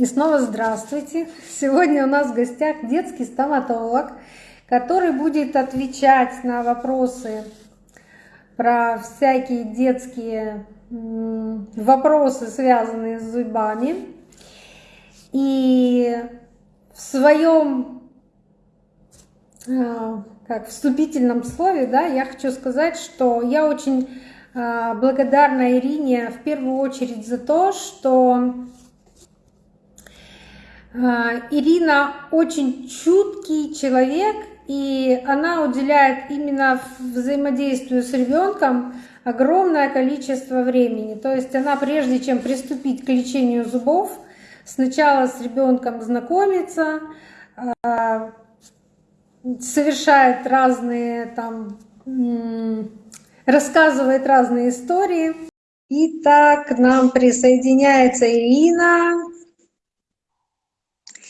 И снова здравствуйте. Сегодня у нас в гостях детский стоматолог, который будет отвечать на вопросы про всякие детские вопросы, связанные с зубами. И в своем а, как вступительном слове, да, я хочу сказать, что я очень а, благодарна Ирине в первую очередь за то, что Ирина очень чуткий человек, и она уделяет именно взаимодействию с ребенком огромное количество времени. То есть она, прежде чем приступить к лечению зубов, сначала с ребенком знакомится, а, совершает разные там, рассказывает разные истории. Итак, к нам присоединяется Ирина.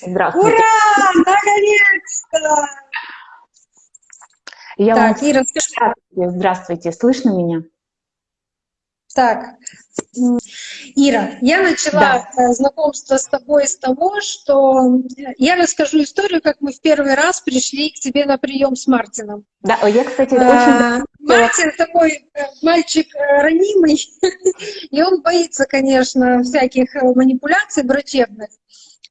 Здравствуйте. Ура! Наконец-то! Я так, вам... Ира, здравствуйте, здравствуйте, слышно меня? Так, Ира, я начала да. Э, знакомство с тобой с того, что я расскажу историю, как мы в первый раз пришли к тебе на прием с Мартином. Да, я, кстати, а, очень... Мартин такой э, мальчик ранимый, и он боится, конечно, всяких манипуляций врачебных.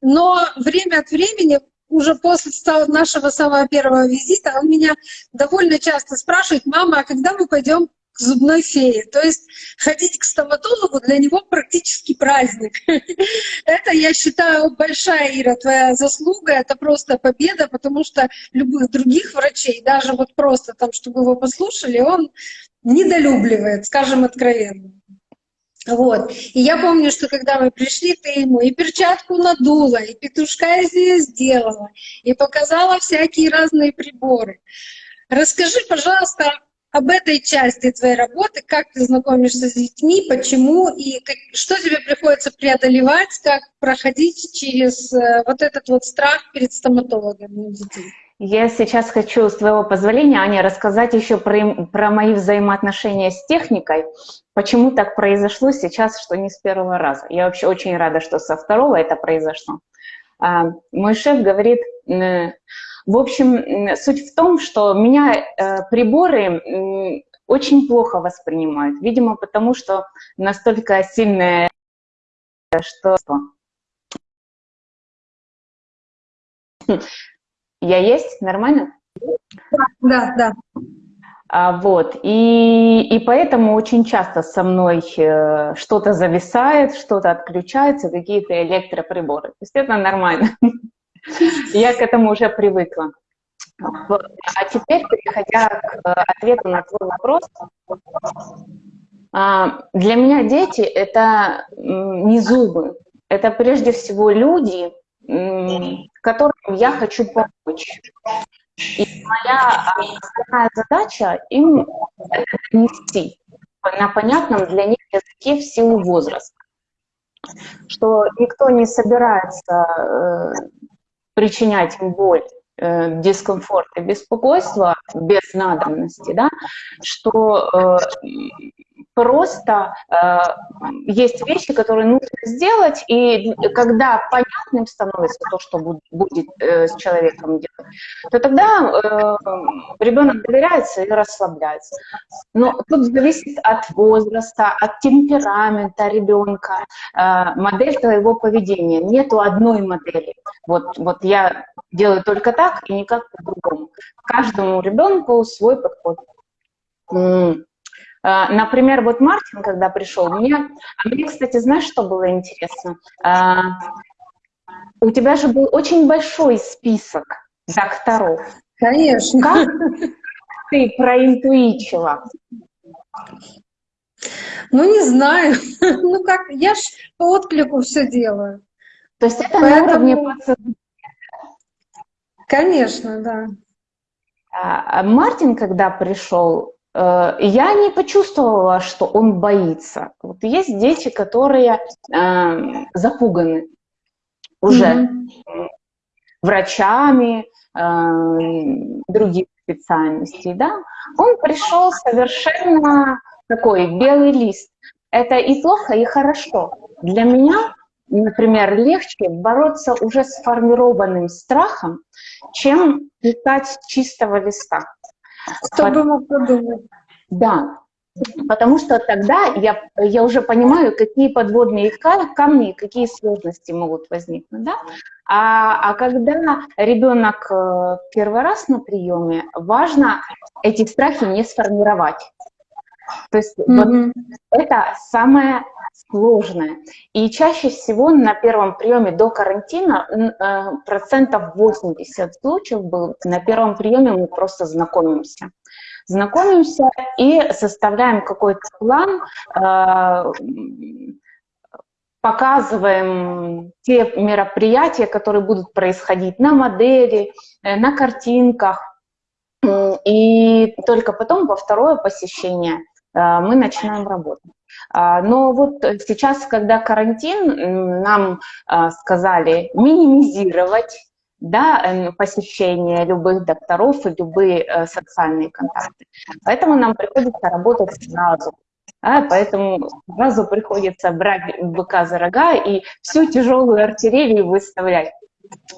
Но время от времени, уже после нашего самого первого визита, он меня довольно часто спрашивает, мама, а когда мы пойдем к зубной фее. То есть ходить к стоматологу для него практически праздник. Это, я считаю, большая, Ира, твоя заслуга, это просто победа, потому что любых других врачей, даже вот просто там, чтобы его послушали, он недолюбливает, скажем откровенно. Вот. И я помню, что когда мы пришли, ты ему и перчатку надула, и петушка из нее сделала, и показала всякие разные приборы. Расскажи, пожалуйста, об этой части твоей работы, как ты знакомишься с детьми, почему и как, что тебе приходится преодолевать, как проходить через э, вот этот вот страх перед стоматологом у детей. Я сейчас хочу, с твоего позволения, Аня, рассказать еще про, про мои взаимоотношения с техникой. Почему так произошло сейчас, что не с первого раза. Я вообще очень рада, что со второго это произошло. А, мой шеф говорит, в общем, суть в том, что меня э, приборы очень плохо воспринимают. Видимо, потому что настолько сильная, что я есть? Нормально? Да, да. А, вот, и, и поэтому очень часто со мной э, что-то зависает, что-то отключается, какие-то электроприборы. То есть это нормально. Я к этому уже привыкла. А теперь, переходя к э, ответу на твой вопрос, а, для меня дети — это не зубы, это прежде всего люди, которым я хочу помочь. И моя основная задача им это донести на понятном для них языке в силу возраста. Что никто не собирается э, причинять им боль, э, дискомфорт и беспокойство без надобности, да, что э, просто э, есть вещи, которые нужно сделать, и когда понятным становится то, что будет, э, с человеком делать, то тогда э, ребенок доверяется и расслабляется. Но тут зависит от возраста, от темперамента ребенка, э, модель твоего поведения. Нету одной модели. Вот, вот я делаю только так и никак по-другому. Каждому ребенку свой подход. А, например, вот Мартин, когда пришел, мне, а мне, кстати, знаешь, что было интересно? А, у тебя же был очень большой список докторов. Конечно. Как ты проинтуичила? Ну, не знаю. Ну, как, я ж по отклику все делаю. То есть это Поэтому... на уровне подсознания? Конечно, да. Мартин, когда пришел, я не почувствовала, что он боится. Вот есть дети, которые э, запуганы уже mm-hmm. врачами, э, других специальностей, да. Он пришел совершенно такой белый лист. Это и плохо, и хорошо. Для меня например, легче бороться уже с формированным страхом, чем писать с чистого листа. Кто бы мог подумать. Да, потому что тогда я, я уже понимаю, какие подводные камни, какие сложности могут возникнуть. Да? А, а когда ребенок э, первый раз на приеме, важно эти страхи не сформировать. То есть mm-hmm. вот это самое сложное. И чаще всего на первом приеме до карантина э, процентов 80 случаев был, на первом приеме мы просто знакомимся. Знакомимся и составляем какой-то план, э, показываем те мероприятия, которые будут происходить на модели, э, на картинках. И только потом во второе посещение мы начинаем работать. А, но вот сейчас, когда карантин, нам а, сказали минимизировать да, посещение любых докторов и любые э, социальные контакты. Поэтому нам приходится работать сразу. А, поэтому сразу приходится брать быка за рога и всю тяжелую артиллерию выставлять.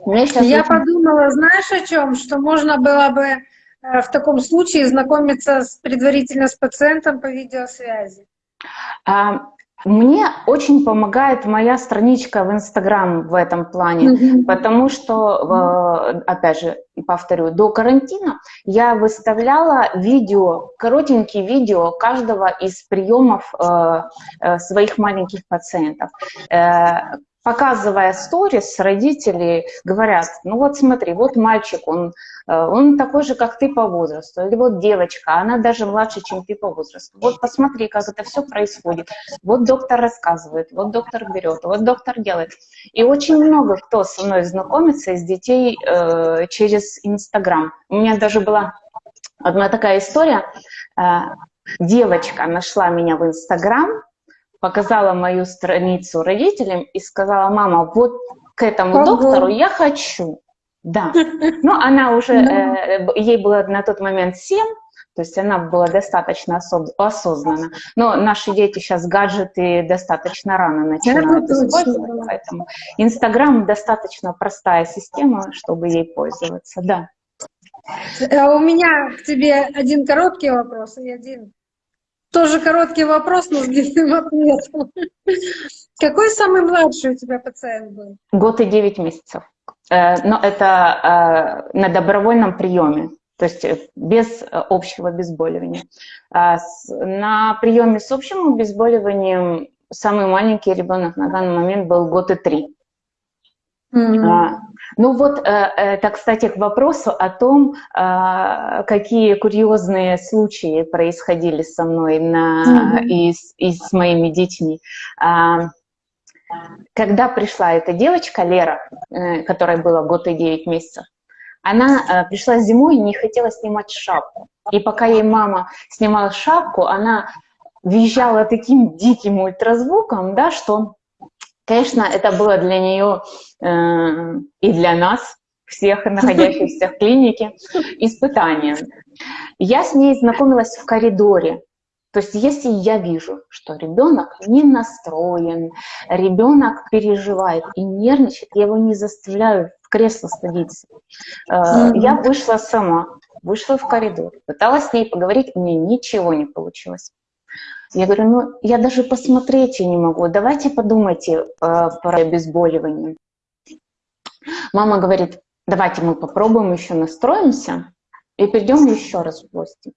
Я очень... подумала, знаешь о чем? Что можно было бы э, в таком случае знакомиться с, предварительно с пациентом по видеосвязи. А, мне очень помогает моя страничка в Инстаграм в этом плане, mm-hmm. потому что, опять же, повторю, до карантина я выставляла видео, коротенькие видео каждого из приемов э, э, своих маленьких пациентов. Показывая сторис, родители говорят, ну вот смотри, вот мальчик, он, э, он такой же, как ты по возрасту, или вот девочка, она даже младше, чем ты по возрасту. Вот посмотри, как это все происходит. Вот доктор рассказывает, вот доктор берет, вот доктор делает. И очень много кто со мной знакомится из детей э, через Инстаграм. У меня даже была одна такая история. Э, девочка нашла меня в Инстаграм, показала мою страницу родителям и сказала, мама, вот к этому Ого. доктору я хочу. Да. Но она уже, э, ей было на тот момент 7, то есть она была достаточно осознанна. Но наши дети сейчас гаджеты достаточно рано начинают Это использовать, точно. поэтому Инстаграм достаточно простая система, чтобы ей пользоваться, да. А у меня к тебе один короткий вопрос и один тоже короткий вопрос, но с длинным ответом. Какой самый младший у тебя пациент был? Год и девять месяцев. Э, но это э, на добровольном приеме, то есть э, без общего обезболивания. А на приеме с общим обезболиванием самый маленький ребенок на данный момент был год и три. Mm-hmm. Ну вот, э, это, кстати, к вопросу о том, а, какие курьезные случаи происходили со мной на, mm-hmm. и, с, и с моими детьми. А, когда пришла эта девочка, Лера, э, которой было год и девять месяцев, она э, пришла зимой и не хотела снимать шапку. И пока ей мама снимала шапку, она визжала таким диким ультразвуком, да, что Конечно, это было для нее э, и для нас, всех находящихся в клинике, испытанием. Я с ней знакомилась в коридоре. То есть если я вижу, что ребенок не настроен, ребенок переживает и нервничает, я его не заставляю в кресло садиться. Э, я вышла сама, вышла в коридор, пыталась с ней поговорить, у меня ничего не получилось. Я говорю, ну я даже посмотреть не могу, давайте подумайте э, про обезболивание. Мама говорит, давайте мы попробуем еще настроимся и придем еще раз в гости.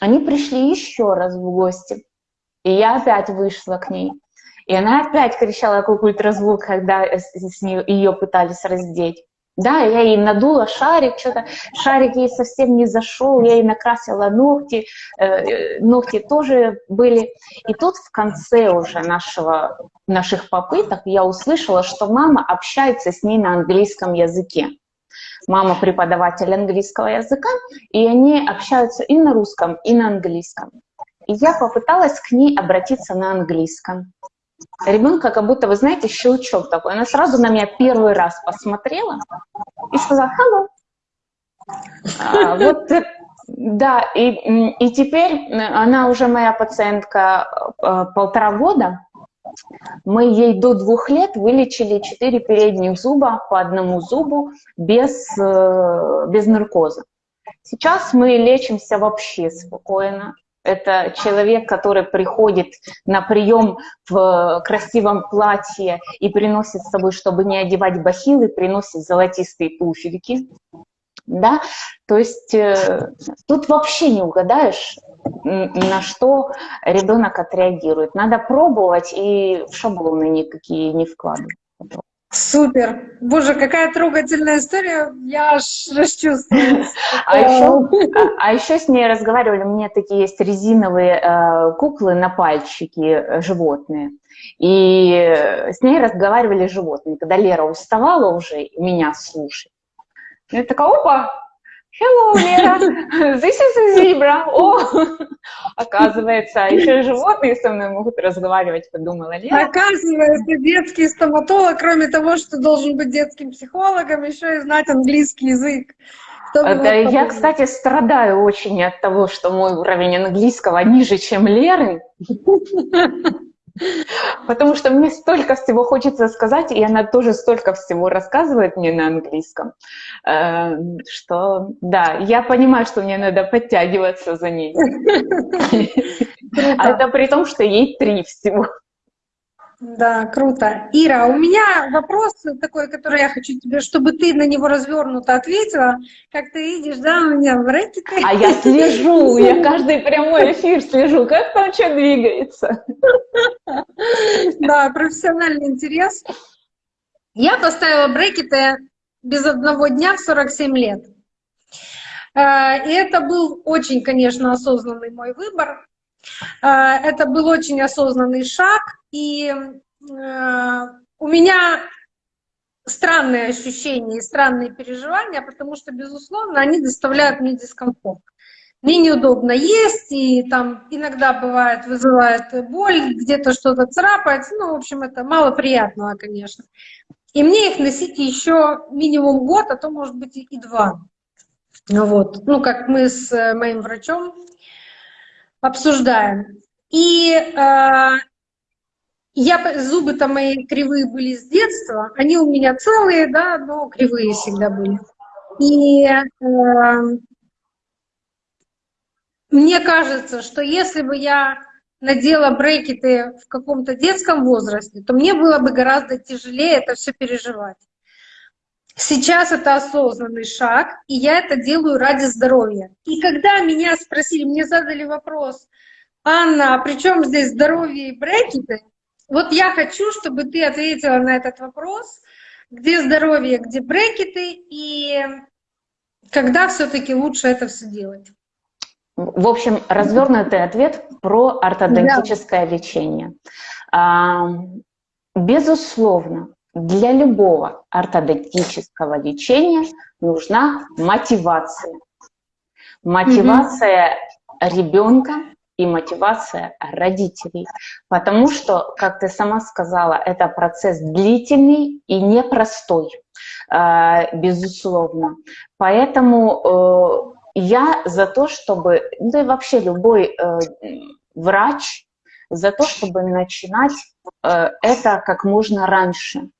Они пришли еще раз в гости, и я опять вышла к ней. И она опять кричала как ультразвук, когда с нее, ее пытались раздеть. Да, я ей надула шарик, что-то шарик ей совсем не зашел, я ей накрасила ногти, э, ногти тоже были. И тут в конце уже нашего, наших попыток я услышала, что мама общается с ней на английском языке. Мама преподаватель английского языка, и они общаются и на русском, и на английском. И я попыталась к ней обратиться на английском ребенка как будто, вы знаете, щелчок такой. Она сразу на меня первый раз посмотрела и сказала «hello». А, вот, да, и, и теперь она уже моя пациентка э, полтора года, Мы ей до двух лет вылечили четыре передних зуба по одному зубу без, э, без наркоза. Сейчас мы лечимся вообще спокойно. Это человек, который приходит на прием в красивом платье и приносит с собой, чтобы не одевать бахилы, приносит золотистые туфельки да, то есть э, тут вообще не угадаешь, на что ребенок отреагирует. Надо пробовать и в шаблоны никакие не вкладывать. Супер! Боже, какая трогательная история, я аж расчувствовалась. А еще, а еще с ней разговаривали, у меня такие есть резиновые э, куклы на пальчики э, животные. И с ней разговаривали животные. Когда Лера уставала уже меня слушать, я такая, опа, hello, Лера, this is a zebra. О, оказывается, еще животные со мной могут разговаривать, подумала Лера. Оказывается, детский стоматолог, кроме того, что должен быть детским психологом, еще и знать английский язык. Да, я, кстати, страдаю очень от того, что мой уровень английского ниже, чем Леры. Потому что мне столько всего хочется сказать, и она тоже столько всего рассказывает мне на английском, э, что да, я понимаю, что мне надо подтягиваться за ней. А это при том, что ей три всего. Да, круто. Ира, у меня вопрос такой, который я хочу тебе, чтобы ты на него развернуто ответила. Как ты видишь, да, у меня в рэкеты. А я слежу, я каждый прямой эфир слежу, как там что двигается. Да, профессиональный интерес. Я поставила брекеты без одного дня в 47 лет. Э, и это был очень, конечно, осознанный мой выбор. Э, это был очень осознанный шаг, и э, у меня странные ощущения и странные переживания, потому что, безусловно, они доставляют мне дискомфорт. Мне неудобно есть, и там иногда бывает, вызывает боль, где-то что-то царапается, ну, в общем, это мало приятного, конечно. И мне их носить еще минимум год, а то, может быть, и два. Вот. Ну, как мы с э, моим врачом обсуждаем. И э, я, зубы-то мои кривые были с детства, они у меня целые, да, но кривые всегда были. И э, мне кажется, что если бы я надела брекеты в каком-то детском возрасте, то мне было бы гораздо тяжелее это все переживать. Сейчас это осознанный шаг, и я это делаю ради здоровья. И когда меня спросили, мне задали вопрос, Анна, а при чем здесь здоровье и брекеты? Вот я хочу, чтобы ты ответила на этот вопрос, где здоровье, где брекеты, и когда все-таки лучше это все делать. В общем, развернутый ответ про ортодонтическое да. лечение. Безусловно, для любого ортодонтического лечения нужна мотивация. Мотивация mm-hmm. ребенка и мотивация родителей. Потому что, как ты сама сказала, это процесс длительный и непростой, а, безусловно. Поэтому э, я за то, чтобы, да и вообще любой э, врач, за то, чтобы начинать э, это как можно раньше.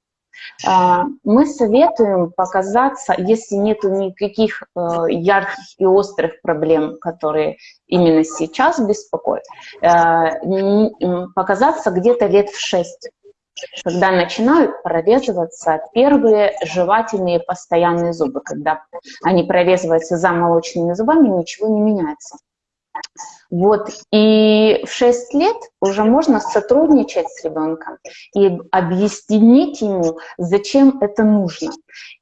А, мы советуем показаться, если нет никаких э, ярких и острых проблем, которые именно сейчас беспокоят, э, показаться где-то лет в 6 когда начинают прорезываться первые жевательные постоянные зубы. Когда они прорезываются за молочными зубами, ничего не меняется. Вот, и в 6 лет уже можно сотрудничать с ребенком и объяснить ему, зачем это нужно.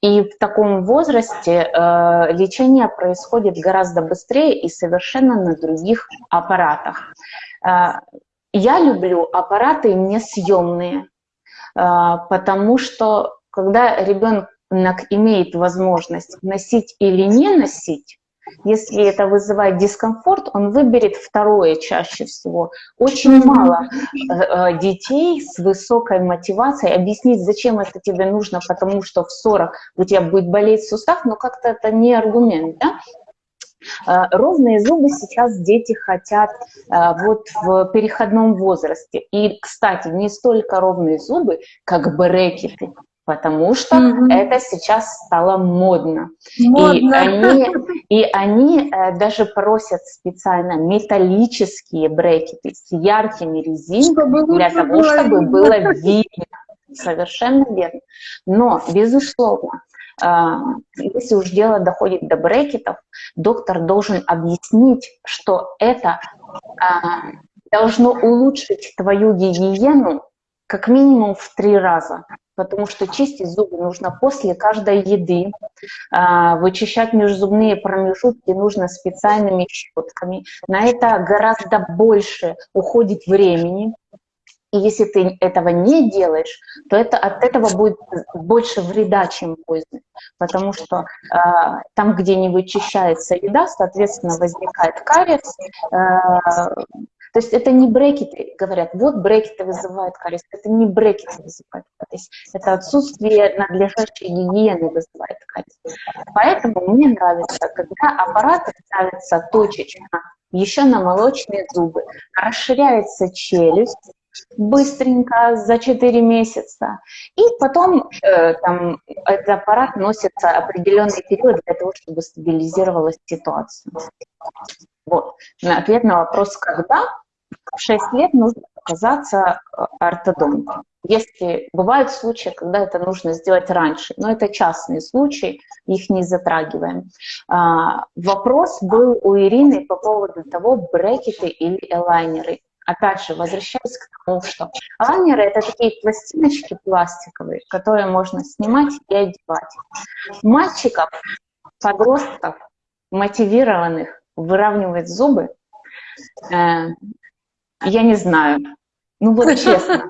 И в таком возрасте э, лечение происходит гораздо быстрее и совершенно на других аппаратах. Э, я люблю аппараты несъемные, э, потому что когда ребенок имеет возможность носить или не носить, если это вызывает дискомфорт, он выберет второе чаще всего. Очень мало э, э, детей с высокой мотивацией объяснить, зачем это тебе нужно, потому что в 40 у тебя будет болеть сустав, но как-то это не аргумент, да? А, ровные зубы сейчас дети хотят вот в переходном возрасте. И, кстати, не столько ровные зубы, как брекеты потому что mm-hmm. это сейчас стало модно. модно. И они, и они э, даже просят специально металлические брекеты с яркими резинками для того, чтобы было видно. Совершенно верно. Но, безусловно, а, если уж дело доходит до брекетов, доктор должен объяснить, что это а, должно улучшить твою гигиену как минимум в три раза, потому что чистить зубы нужно после каждой еды, а, вычищать межзубные промежутки нужно специальными щетками. На это гораздо больше уходит времени, и если ты этого не делаешь, то это, от этого будет больше вреда, чем пользы. Потому что э, там, где не вычищается еда, соответственно, возникает кариес. Э, то есть это не брекеты, говорят, вот брекеты вызывают кариес. Это не брекеты вызывают кариес. Это отсутствие надлежащей гигиены вызывает кариес. Поэтому мне нравится, когда аппараты ставятся точечно еще на молочные зубы, расширяется челюсть, быстренько за 4 месяца. И потом э, там, этот аппарат носится определенный период для того, чтобы стабилизировалась ситуация. Вот. На ответ на вопрос «когда?» В 6 лет нужно оказаться э, ортодонтом. Если бывают случаи, когда это нужно сделать раньше, но это частные случаи, их не затрагиваем. А, вопрос был у Ирины по поводу того, брекеты или элайнеры опять же, возвращаясь к тому, что лайнеры — это такие пластиночки пластиковые, которые можно снимать и одевать. Мальчиков, подростков, мотивированных выравнивать зубы, э, я не знаю. Ну вот честно.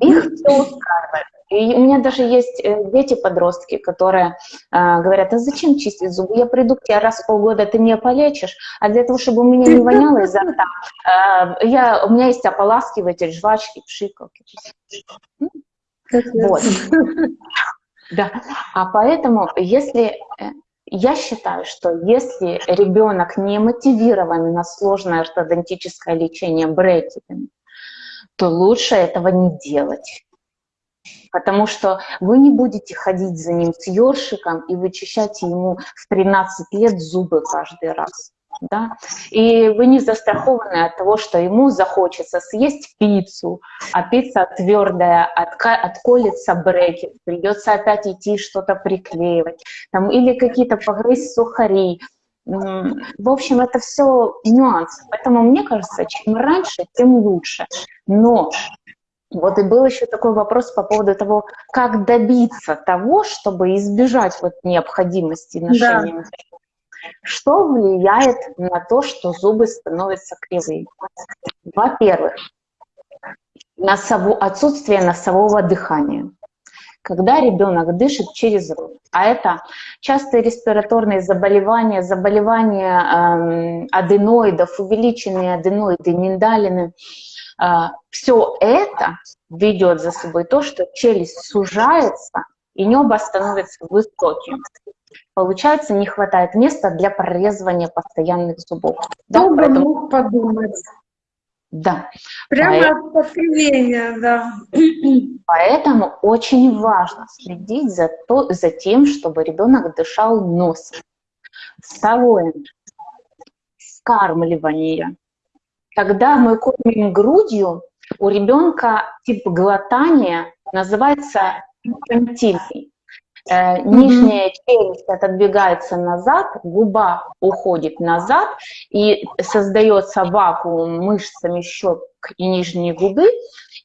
Их все устраивает. И у меня даже есть э, дети-подростки, которые э, говорят, а зачем чистить зубы? Я приду к тебе раз в полгода, ты меня полечишь, а для того, чтобы у меня не воняло изо рта, э, я, у меня есть ополаскиватель, жвачки, пшикалки. Вот. Да. А поэтому, если э, я считаю, что если ребенок не мотивирован на сложное ортодонтическое лечение брекетами, то лучше этого не делать потому что вы не будете ходить за ним с ёршиком и вычищать ему в 13 лет зубы каждый раз. Да? И вы не застрахованы от того, что ему захочется съесть пиццу, а пицца твердая, отка отколется брекет, придется опять идти что-то приклеивать, там, или какие-то погрызть сухари. В общем, это все нюансы. Поэтому мне кажется, чем раньше, тем лучше. Но вот и был еще такой вопрос по поводу того, как добиться того, чтобы избежать вот необходимости ношения. Да. Что влияет на то, что зубы становятся кривыми? Во-первых, носову, отсутствие носового дыхания. Когда ребенок дышит через рот, а это частые респираторные заболевания, заболевания эм, аденоидов, увеличенные аденоиды, миндалины – а, все это ведет за собой то, что челюсть сужается, и небо становится высоким. Получается, не хватает места для прорезывания постоянных зубов. Да, Кто поэтому... мог подумать? Да. Прямо Поэтому... от да. Поэтому очень важно следить за, то, за тем, чтобы ребенок дышал носом. Второе. Скармливание. Когда мы кормим грудью, у ребенка тип глотания называется инфантильный. Э, нижняя челюсть отодвигается назад, губа уходит назад, и создается вакуум мышцами щек и нижней губы,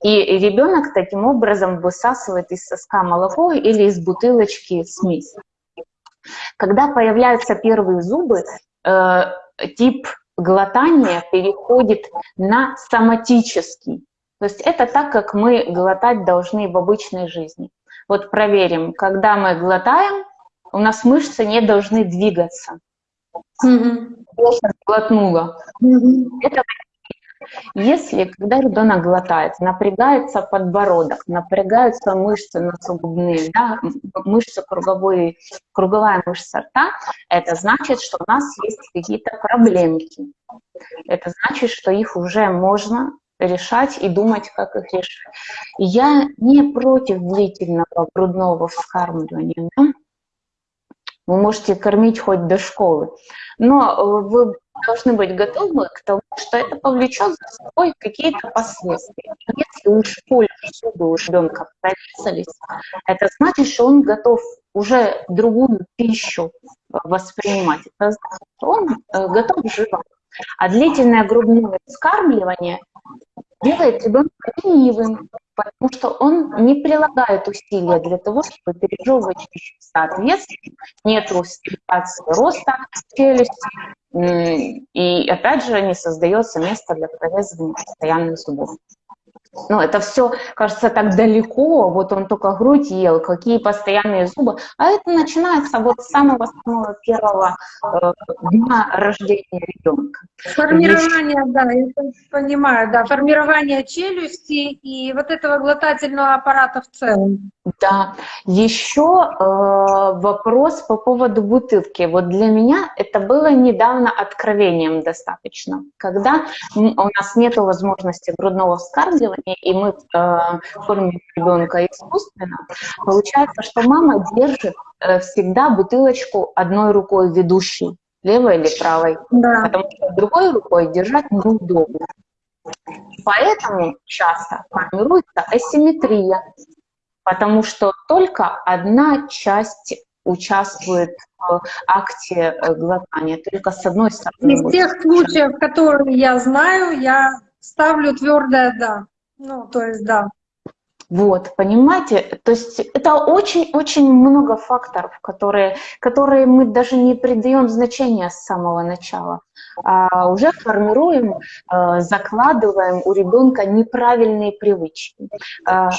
и ребенок таким образом высасывает из соска молоко или из бутылочки смесь. Когда появляются первые зубы, э, тип глотание переходит на соматический. То есть это так, как мы глотать должны в обычной жизни. Вот проверим, когда мы глотаем, у нас мышцы не должны двигаться. Глотнула. Это Если, когда ребенок глотает, напрягается подбородок, напрягаются мышцы носогубные, да, мышцы круговой, круговая мышца рта, это значит, что у нас есть какие-то проблемки. Это значит, что их уже можно решать и думать, как их решать. Я не против длительного грудного вскармливания. Да? Вы можете кормить хоть до школы, но вы должны быть готовы к тому, что это повлечет за собой какие-то последствия. Если уж в школе зубы у ребенка прорезались, это значит, что он готов уже другую пищу воспринимать. Это значит, что он э, готов жевать. А длительное грудное вскармливание делает ребенка ленивым, потому что он не прилагает усилия для того, чтобы пережевывать пищу. Соответственно, нет стимуляции роста челюсти, и опять же не создается место для прорезывания постоянных зубов. Ну, это все кажется так далеко, вот он только грудь ел, какие постоянные зубы. А это начинается вот с самого-самого первого э, дня рождения ребенка. Формирование, Еще... да, я понимаю, да, формирование челюсти и вот этого глотательного аппарата в целом. Да, еще э, вопрос по поводу бутылки. Вот для меня это было недавно откровением достаточно. Когда у нас нет возможности грудного вскармливания, и мы э, кормим ребенка искусственно, получается, что мама держит э, всегда бутылочку одной рукой ведущей, левой или правой, да. потому что другой рукой держать неудобно. Поэтому часто формируется асимметрия потому что только одна часть участвует в акте э, глотания, только с одной стороны. Из тех случаев, которые я знаю, я ставлю твердое «да». Ну, то есть «да». Вот, понимаете? То есть это очень-очень много факторов, которые, которые мы даже не придаем значения с самого начала. А уже формируем, а, закладываем у ребенка неправильные привычки. А,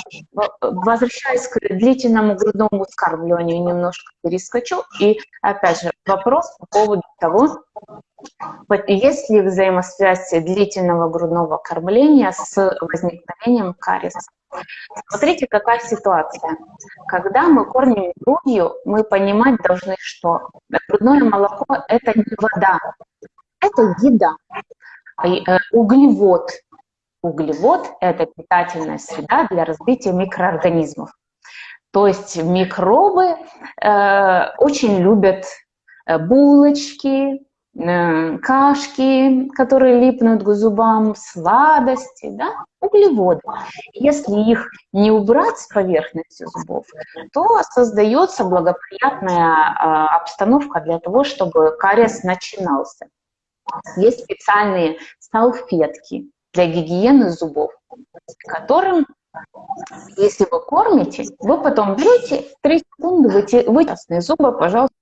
возвращаясь к длительному грудному вскармливанию, немножко перескочу. И опять же вопрос по поводу того, есть ли взаимосвязь длительного грудного кормления с возникновением кариеса. Смотрите, какая ситуация. Когда мы кормим грудью, мы понимать должны, что грудное молоко – это не вода, это еда. Э, углевод. Углевод – это питательная среда для развития микроорганизмов. То есть микробы э, очень любят э, булочки, кашки, которые липнут к зубам, сладости, да, углеводы. Если их не убрать с поверхности зубов, то создается благоприятная э, обстановка для того, чтобы кариес начинался. Есть специальные салфетки для гигиены зубов, которым, если вы кормите, вы потом берете 3 секунды, вытясные зубы, пожалуйста,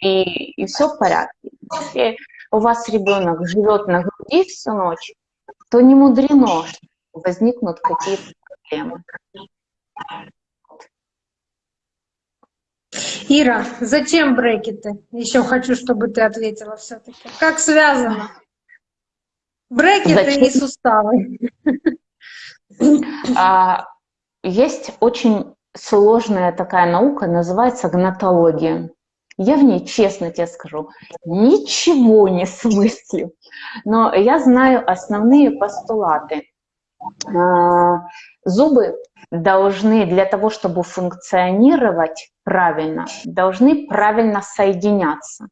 и, и все в порядке. Если у вас ребенок живет на груди всю ночь, то не мудрено, что возникнут какие-то проблемы. Ира, зачем брекеты? Еще хочу, чтобы ты ответила все-таки. Как связано? Брекеты зачем? и суставы. А, есть очень сложная такая наука, называется гнатология. Я в ней, честно тебе скажу, ничего не смыслю. Но я знаю основные постулаты. А, зубы должны для того, чтобы функционировать правильно, должны правильно соединяться.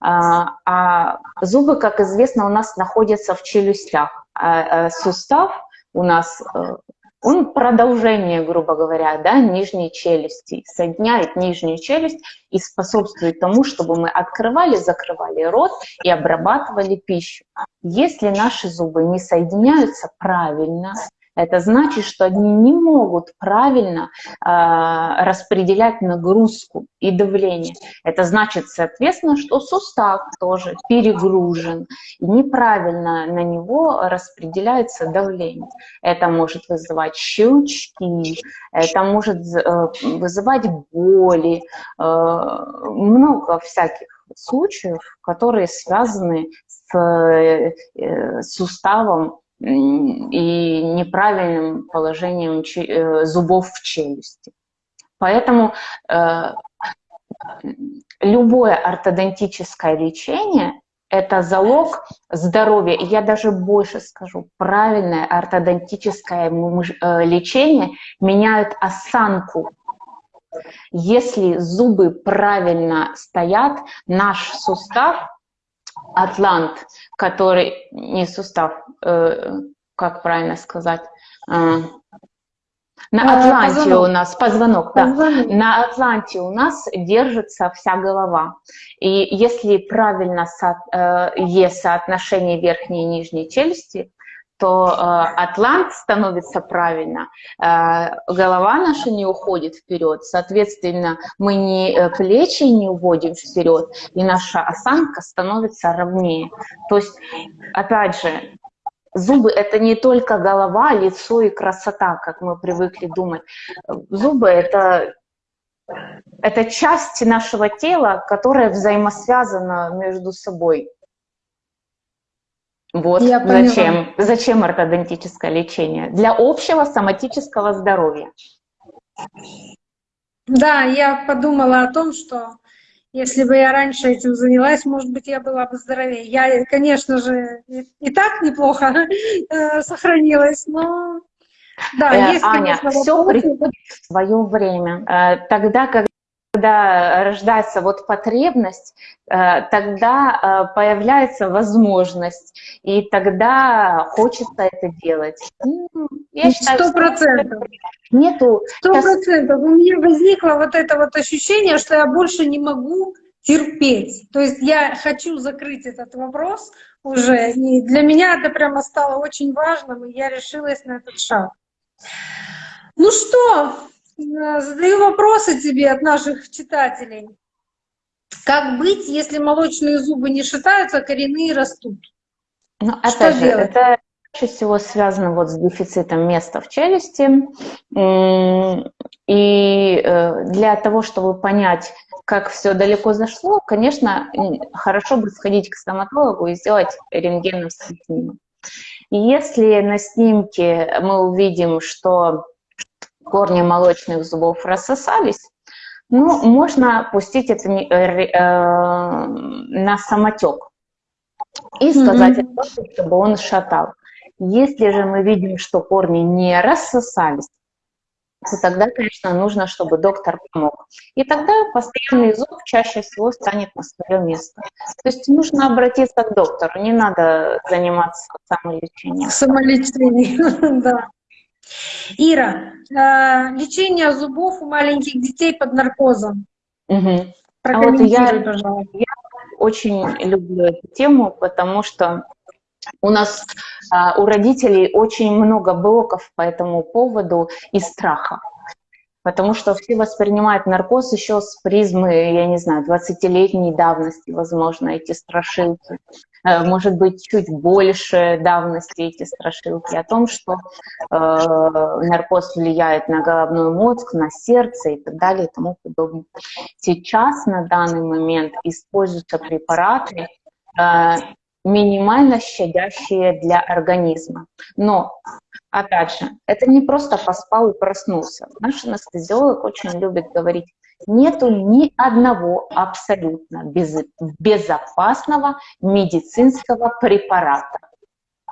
А, а зубы, как известно, у нас находятся в челюстях. А, а сустав у нас э, он продолжение, грубо говоря, да, нижней челюсти, соединяет нижнюю челюсть и способствует тому, чтобы мы открывали, закрывали рот и обрабатывали пищу. Если наши зубы не соединяются правильно, это значит, что они не могут правильно э, распределять нагрузку и давление. Это значит, соответственно, что сустав тоже перегружен, и неправильно на него распределяется давление. Это может вызывать щелчки, это может э, вызывать боли, э, много всяких случаев, которые связаны с с суставом и неправильным положением зубов в челюсти. Поэтому любое ортодонтическое лечение – это залог здоровья. Я даже больше скажу, правильное ортодонтическое э, лечение меняет осанку. Если зубы правильно стоят, наш сустав, атлант, который, не сустав, э, как правильно сказать, э, на Атланте позвонок. у нас позвонок, позвонок, да. На Атланте у нас держится вся голова. И если правильно со, э, есть соотношение верхней и нижней челюсти, то э, атлант становится правильно, э, голова наша не уходит вперед, соответственно, мы не э, плечи не уводим вперед, и наша осанка становится ровнее. То есть, опять же, Зубы – это не только голова, лицо и красота, как мы привыкли думать. Зубы – это, это часть нашего тела, которая взаимосвязана между собой. Вот Я зачем, зачем ортодонтическое лечение. Для общего соматического здоровья. Да, я подумала о том, что если бы я раньше этим занялась, может быть, я была бы здоровее. Я, конечно же, и так неплохо э, сохранилась, но да, э, Аня, все приходит в свое время. Э, тогда, когда когда рождается вот потребность, э, тогда э, появляется возможность, и тогда хочется это делать. Ну, сто процентов. Нету. Сто процентов. У меня возникло вот это вот ощущение, что я больше не могу терпеть. То есть я хочу закрыть этот вопрос уже, и для меня это прямо стало очень важным, и я решилась на этот шаг. Ну что, задаю вопросы тебе от наших читателей. Как быть, если молочные зубы не шатаются, а коренные растут? Ну, опять Что же, делать? это чаще всего связано вот с дефицитом места в челюсти. И э, для того, чтобы понять, как все далеко зашло, конечно, хорошо бы сходить к стоматологу и сделать рентгеновский снимок. Если на снимке мы увидим, что корни молочных зубов рассосались, ну, можно пустить это э, э, на самотек и сказать, mm -hmm. чтобы он шатал. Если же мы видим, что корни не рассосались, то тогда, конечно, нужно, чтобы доктор помог. И тогда постоянный зуб чаще всего станет на свое место. То есть нужно обратиться к доктору, не надо заниматься самолечением. Самолечением, да. Ира, э, лечение зубов у маленьких детей под наркозом. Угу. А вот я, я очень люблю эту тему, потому что у нас, а, у родителей очень много блоков по этому поводу и страха. Потому что все воспринимают наркоз еще с призмы, я не знаю, 20-летней давности, возможно, эти страшилки. Э, может быть, чуть больше давности эти страшилки о том, что э, наркоз влияет на головной мозг, на сердце и так далее и тому подобное. Сейчас, на данный момент, используются препараты, э, минимально щадящие для организма. Но, опять же, это не просто поспал и проснулся. Наш анестезиолог очень любит говорить, нету ни одного абсолютно без, безопасного медицинского препарата.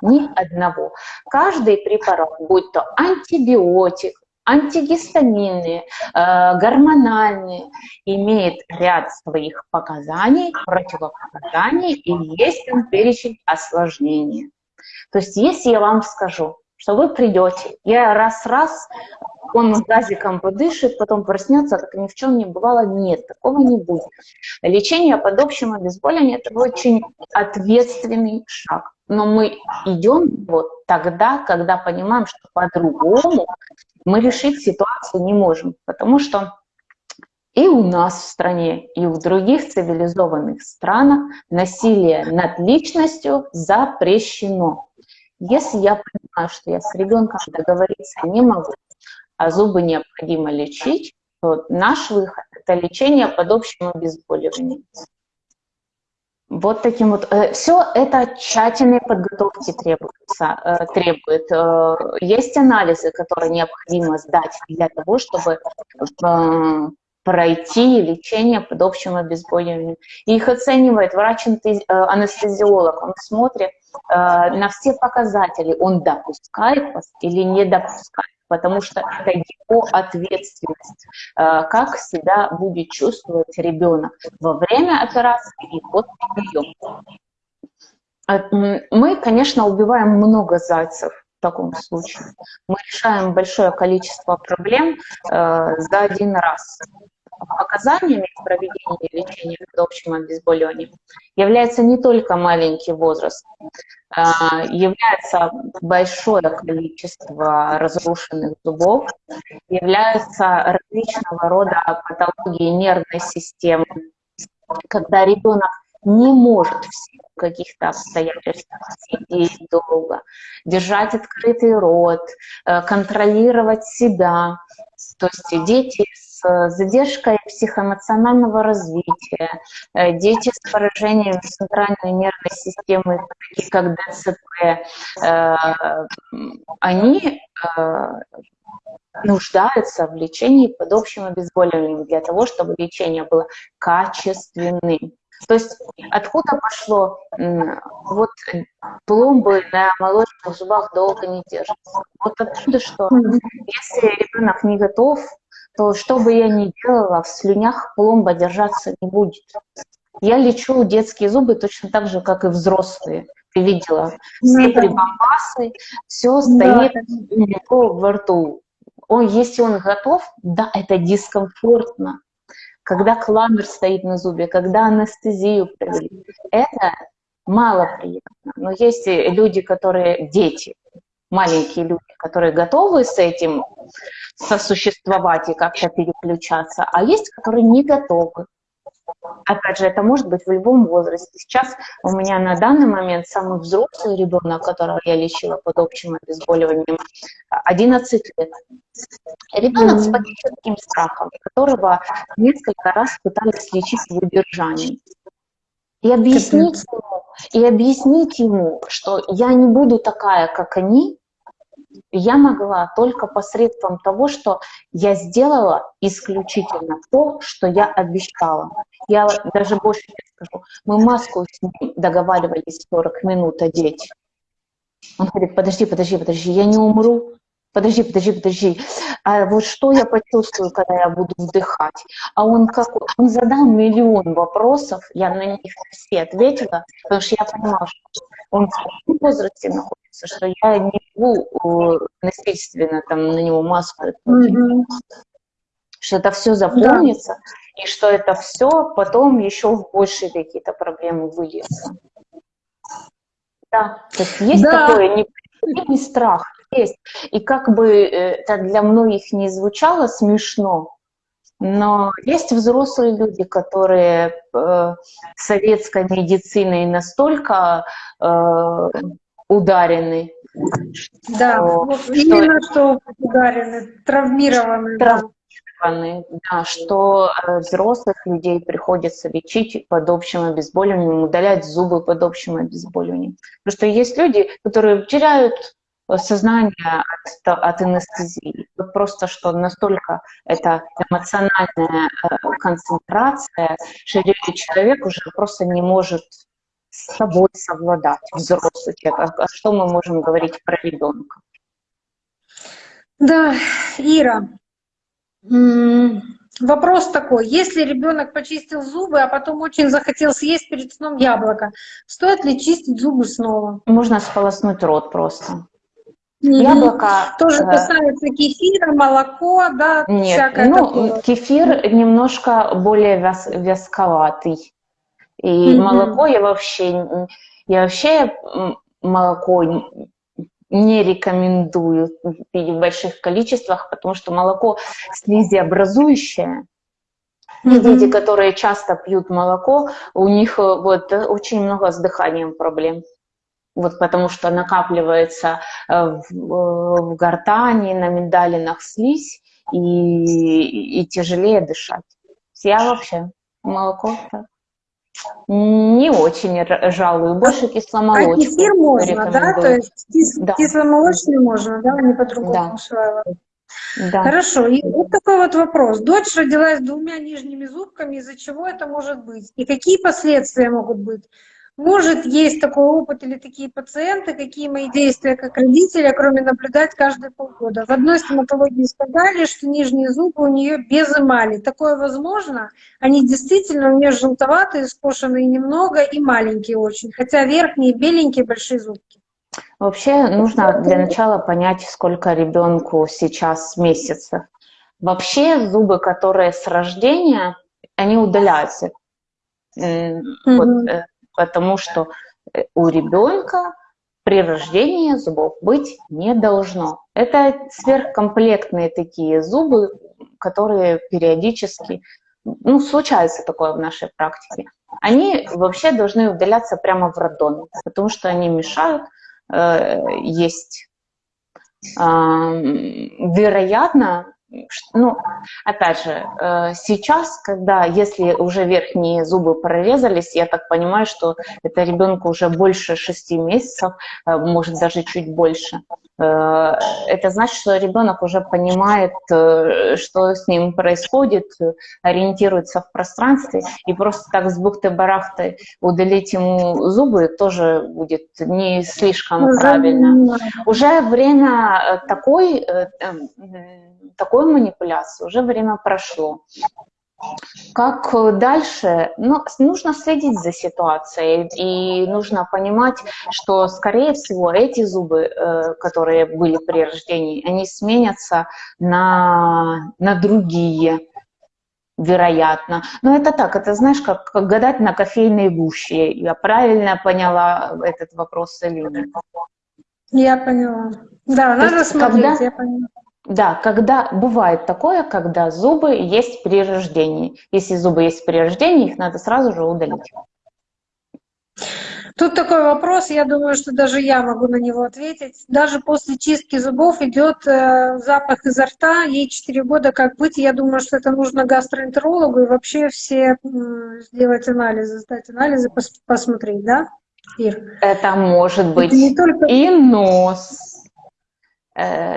Ни одного. Каждый препарат, будь то антибиотик, антигистаминные, э, гормональные, имеет ряд своих показаний, противопоказаний, и есть там перечень осложнений. То есть если я вам скажу, что вы придете, я раз-раз, он газиком подышит, потом проснется, как ни в чем не бывало, нет, такого не будет. Лечение под общим обезболиванием – это очень ответственный шаг. Но мы идем вот тогда, когда понимаем, что по-другому мы решить ситуацию не можем, потому что и у нас в стране, и в других цивилизованных странах насилие над личностью запрещено. Если я понимаю, что я с ребенком договориться не могу, а зубы необходимо лечить, то наш выход – это лечение под общим обезболиванием. Вот таким вот. Э, Все это тщательной подготовки требуется, э, требует. Э, есть анализы, которые необходимо сдать для того, чтобы пройти лечение под общим обезболиванием. И их оценивает врач-анестезиолог. Он смотрит на все показатели, он допускает вас или не допускает потому что это его ответственность, э, как себя будет чувствовать ребенок во время операции и после нее. Э, мы, конечно, убиваем много зайцев в таком случае. Мы решаем большое количество проблем э, за один раз показаниями в проведении лечения под общим обезболиванием является не только маленький возраст, а, является большое количество разрушенных зубов, являются различного рода патологии нервной системы, когда ребенок не может в каких-то обстоятельств сидеть долго, держать открытый рот, э, контролировать себя. То есть дети с задержкой психоэмоционального развития, э, дети с поражением центральной нервной системы, такие как ДЦП, э, они э, нуждаются в лечении под общим обезболиванием для того, чтобы лечение было качественным. То есть откуда пошло, вот пломбы на молочных зубах долго не держатся. Вот оттуда, что если ребенок не готов то что бы я ни делала, в слюнях пломба держаться не будет. Я лечу детские зубы точно так же, как и взрослые. Ты видела, все прибамбасы, все стоит него во рту. Он, если он готов, да, это дискомфортно. Когда кламер стоит на зубе, когда анестезию провели, это мало приятно. Но есть люди, которые, дети, маленькие люди, которые готовы с этим сосуществовать и как-то переключаться, а есть, которые не готовы. Опять же, это может быть в любом возрасте. Сейчас у меня на данный момент самый взрослый ребенок, которого я лечила под общим обезболиванием, 11 лет. Ребенок с патическим страхом, которого несколько раз пытались лечить в удержании. И объяснить ему, и объяснить ему, что я не буду такая, как они, я могла только посредством того, что я сделала исключительно то, что я обещала. Я даже больше скажу. Мы маску с ним договаривались 40 минут одеть. Он говорит, подожди, подожди, подожди, я не умру. Подожди, подожди, подожди. А вот что я почувствую, когда я буду вдыхать? А он какой? Он задал миллион вопросов, я на них все ответила, потому что я понимала, что он в таком возрасте находится, что я не могу насильственно там на него маску mm-hmm. что это все запомнится, да. и что это все потом еще в большие какие-то проблемы выльется. Да, то есть есть да. такое неприятный страх, есть. И как бы это для многих не звучало смешно, но есть взрослые люди, которые э, советской медициной настолько э, ударены. Да, что, вот что, именно что ударены, травмированы. Травмированы, да, что э, взрослых людей приходится лечить под общим обезболиванием, удалять зубы под общим обезболиванием. Потому что есть люди, которые теряют сознание от, от анестезии. Вот просто что настолько это эмоциональная э, концентрация, что человек уже просто не может с собой совладать, взрослый человек. А что мы можем говорить про ребенка? Да, Ира, вопрос такой. Если ребенок почистил зубы, а потом очень захотел съесть перед сном яблоко, стоит ли чистить зубы снова? Можно сполоснуть рот просто. Яблоко... Тоже э, касается кефира, молоко, да? Нет, ну, такое. кефир немножко более вяз, вязковатый. И mm-hmm. молоко я вообще, я вообще молоко не рекомендую пить в больших количествах, потому что молоко слизиобразующее. Mm-hmm. Дети, которые часто пьют молоко, у них э, вот очень много с дыханием проблем вот потому что накапливается э, в, в гортани, на миндалинах слизь, и, и тяжелее дышать. Я вообще молоко так. Не очень жалую, больше кисломолочный. А кефир можно, да? То есть кис да. кисломолочный можно, да, не по-другому да. Да. Хорошо. И вот такой вот вопрос. Дочь родилась с двумя нижними зубками, из-за чего это может быть? И какие последствия могут быть? Может, есть такой опыт или такие пациенты, какие мои действия как родителя, кроме наблюдать каждые полгода. В одной стоматологии сказали, что нижние зубы у нее без эмали. Такое возможно. Они действительно у нее желтоватые, скошенные немного и маленькие очень. Хотя верхние беленькие, большие зубки. Вообще нужно для начала понять, сколько ребенку сейчас месяцев. Вообще зубы, которые с рождения, они удаляются. Mm-hmm. Вот, э, потому что э, у ребенка при рождении зубов быть не должно. Это сверхкомплектные такие зубы, которые периодически, ну, случается такое в нашей практике. Они вообще должны удаляться прямо в роддоме, потому что они мешают э, есть. Э, вероятно, ну, опять же, э, сейчас, когда, если уже верхние зубы прорезались, я так понимаю, что это ребенку уже больше шести месяцев, э, может даже чуть больше. Э, это значит, что ребенок уже понимает, что с ним происходит, ориентируется в пространстве, и просто так с бухты-барахты удалить ему зубы тоже будет не слишком правильно. Уже время такой такой манипуляции уже время прошло. Как дальше? Ну, нужно следить за ситуацией, и нужно понимать, что, скорее всего, эти зубы, э, которые были при рождении, они сменятся на, на другие, вероятно. Но это так, это знаешь, как, как гадать на кофейной гуще. Я правильно поняла этот вопрос или нет? Я поняла. Да, То надо смотреть, когда... я поняла. Да, когда бывает такое, когда зубы есть при рождении. Если зубы есть при рождении, их надо сразу же удалить. Тут такой вопрос, я думаю, что даже я могу на него ответить. Даже после чистки зубов идет э, запах изо рта, ей 4 года, как быть? Я думаю, что это нужно гастроэнтерологу и вообще все э, сделать анализы, сдать анализы, пос посмотреть, да, Ир? Это может быть это не только... и нос,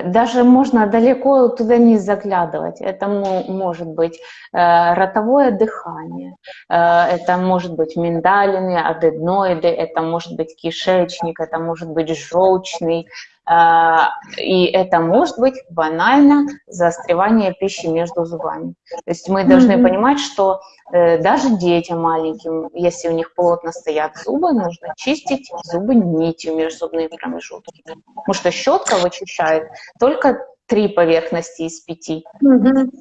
даже можно далеко туда не заглядывать. Это может быть э, ротовое дыхание, э, это может быть миндалины, аденоиды, это может быть кишечник, это может быть желчный, и это может быть банально заостревание пищи между зубами. То есть мы должны mm-hmm. понимать, что даже детям маленьким, если у них плотно стоят зубы, нужно чистить зубы нитью межзубные промежутки. Потому что щетка вычищает только три поверхности из пяти. Угу.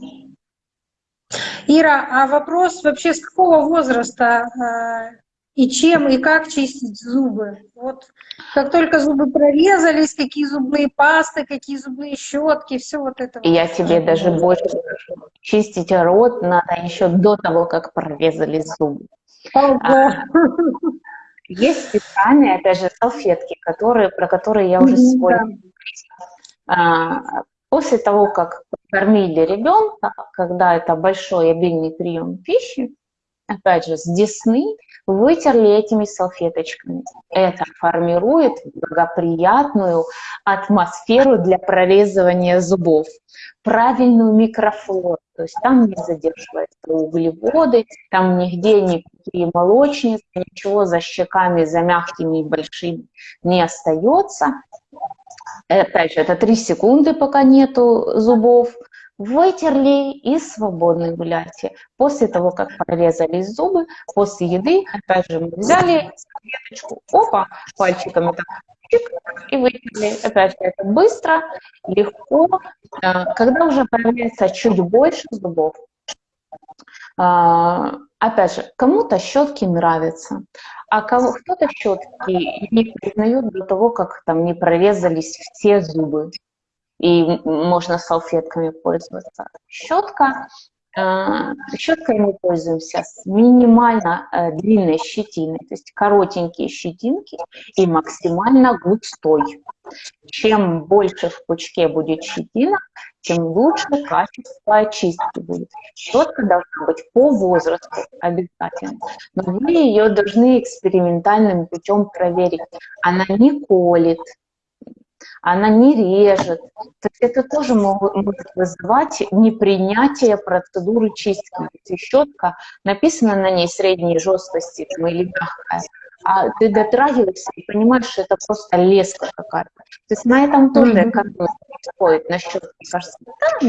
Ира, а вопрос вообще с какого возраста э, и чем и как чистить зубы? Вот как только зубы прорезались, какие зубные пасты, какие зубные щетки, все вот это. Я тебе даже больше скажу. Чистить рот надо еще до того, как прорезались зубы. А, есть специальные, опять же, салфетки, которые, про которые я уже сегодня а, после того, как кормили ребенка, когда это большой обильный прием пищи, опять же, с десны вытерли этими салфеточками. Это формирует благоприятную атмосферу для прорезывания зубов, правильную микрофлору, то есть там не задерживаются углеводы, там нигде никакие молочницы, ничего за щеками, за мягкими и большими не остается. Опять же, это 3 секунды, пока нету зубов. Вытерли и свободно гуляйте. После того, как прорезались зубы, после еды, опять же, мы взяли салфеточку, опа, пальчиками так, и вытерли. Опять же, это быстро, легко. Э, когда уже появляется чуть больше зубов, а, опять же, кому-то щетки нравятся, а кто-то щетки не признают до того, как там не прорезались все зубы, и можно салфетками пользоваться. Щетка Э, щеткой мы пользуемся с минимально э, длинной щетиной, то есть коротенькие щетинки и максимально густой. Чем больше в пучке будет щетина, тем лучше качество очистки будет. Щетка должна быть по возрасту обязательно, но вы ее должны экспериментальным путем проверить. Она не колет, она не режет. То есть это тоже может вызывать непринятие процедуры чистки. Если щетка, написано на ней средней жесткости там, или мягкая, а ты дотрагиваешься и понимаешь, что это просто леска какая-то. То есть на этом тоже mm-hmm. как бы стоит, на щетке, кажется, да,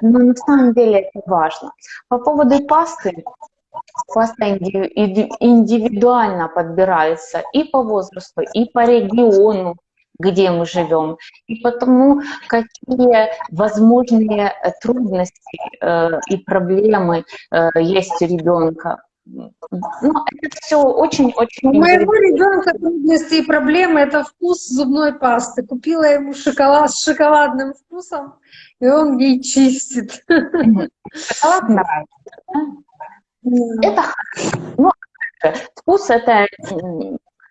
но на самом деле это важно. По поводу пасты, паста индивидуально подбирается и по возрасту, и по региону, где мы живем, и потому какие возможные э, трудности э, и проблемы э, есть у ребенка. Ну, это все очень-очень... У моего ребенка трудности и проблемы – это вкус зубной пасты. Купила ему шоколад с шоколадным вкусом, и он ей чистит. Шоколад нравится, Это ну, вкус – это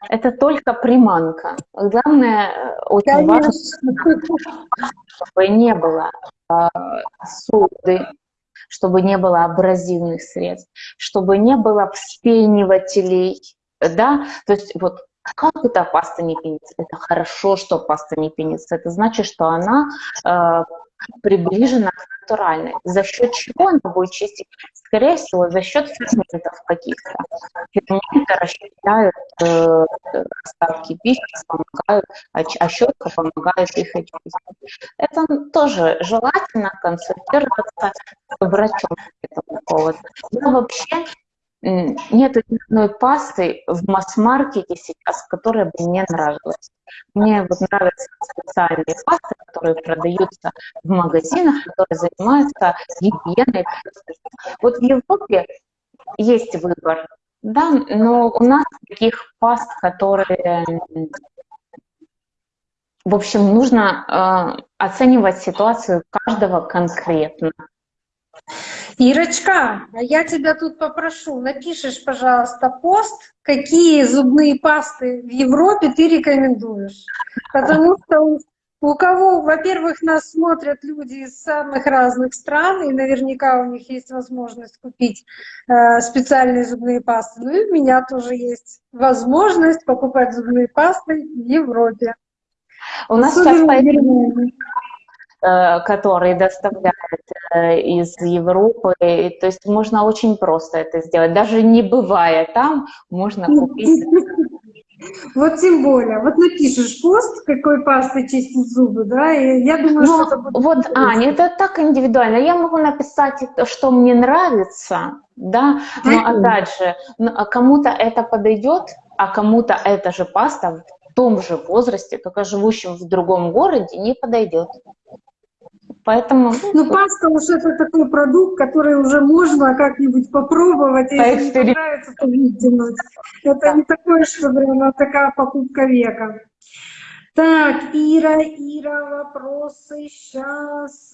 это только приманка. Главное, э, очень Конечно. важно, чтобы не было э, соды, чтобы не было абразивных средств, чтобы не было вспенивателей, да, то есть вот как это паста не пенится? Это хорошо, что паста не пенится. Это значит, что она э, приближена к натуральной. За счет чего она будет чистить? Скорее всего, за счет ферментов каких-то. Ферменты расщепляют э, остатки пищи, помогают, а, а щетка помогает их очистить. Это тоже желательно консультироваться с врачом поводу. Но вообще нет ни одной пасты в масс-маркете сейчас, которая бы мне нравилась. Мне вот нравятся специальные пасты, которые продаются в магазинах, которые занимаются гигиеной. Вот в Европе есть выбор, да, но у нас таких паст, которые в общем, нужно э, оценивать ситуацию каждого конкретно. Ирочка, а я тебя тут попрошу, напишешь, пожалуйста, пост, какие зубные пасты в Европе ты рекомендуешь. Потому что у кого, во-первых, нас смотрят люди из самых разных стран, и наверняка у них есть возможность купить э, специальные зубные пасты. Ну и у меня тоже есть возможность покупать зубные пасты в Европе. У нас Особенно сейчас Э, которые доставляют э, из Европы. То есть можно очень просто это сделать. Даже не бывая там, можно купить. Вот тем более. Вот напишешь пост, какой пастой чистить зубы, да, и я думаю, ну, что это будет... Вот, Аня, это так индивидуально. Я могу написать, что мне нравится, да, но опять же, а кому-то это подойдет, а кому-то эта же паста в том же возрасте, только живущим в другом городе, не подойдет. Поэтому... Ну, паста уж это такой продукт, который уже можно как-нибудь попробовать, если не понравится, то выкинуть. Это не такое, что прямо такая покупка века. Так, Ира, Ира, вопросы сейчас.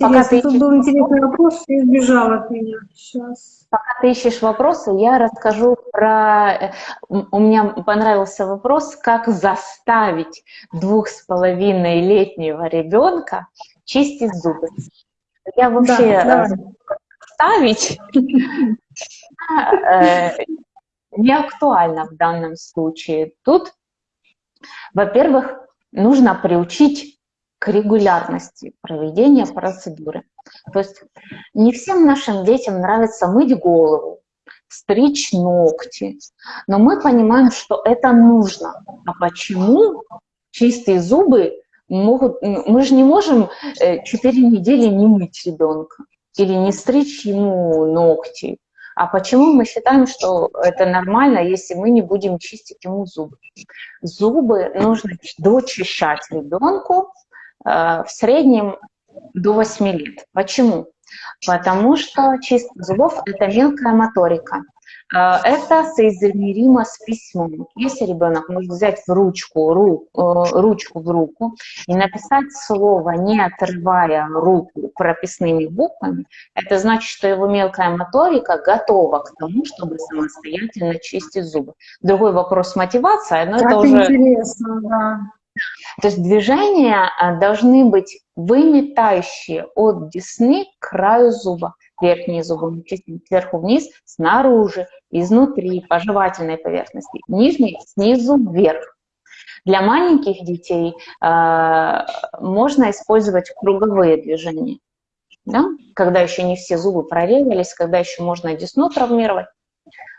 Пока ты ищешь... был интересный вопрос, я избежал от меня. Сейчас. Пока ты ищешь вопросы, я расскажу про... Э, у меня понравился вопрос, как заставить двух с половиной летнего ребенка чистить зубы. Я вообще да, ставить э, не актуально в данном случае. Тут, во-первых, нужно приучить к регулярности проведения процедуры. То есть не всем нашим детям нравится мыть голову, стричь ногти, но мы понимаем, что это нужно. А почему чистые зубы могут... Мы же не можем 4 э, недели не мыть ребенка или не стричь ему ногти. А почему мы считаем, что это нормально, если мы не будем чистить ему зубы? Зубы нужно дочищать ребенку в среднем до 8 лет. Почему? Потому что чистка зубов – это мелкая моторика. это соизмеримо с письмом. Если ребенок может взять в ручку, ру, ручку в руку и написать слово, не отрывая руку прописными буквами, это значит, что его мелкая моторика готова к тому, чтобы самостоятельно чистить зубы. Другой вопрос мотивация, но как это уже... интересно, да. То есть движения должны быть выметающие от десны к краю зуба. Верхние зубы сверху вниз, снаружи, изнутри, по жевательной поверхности. Нижние снизу вверх. Для маленьких детей э, можно использовать круговые движения. Да? Когда еще не все зубы прорезались, когда еще можно десну травмировать.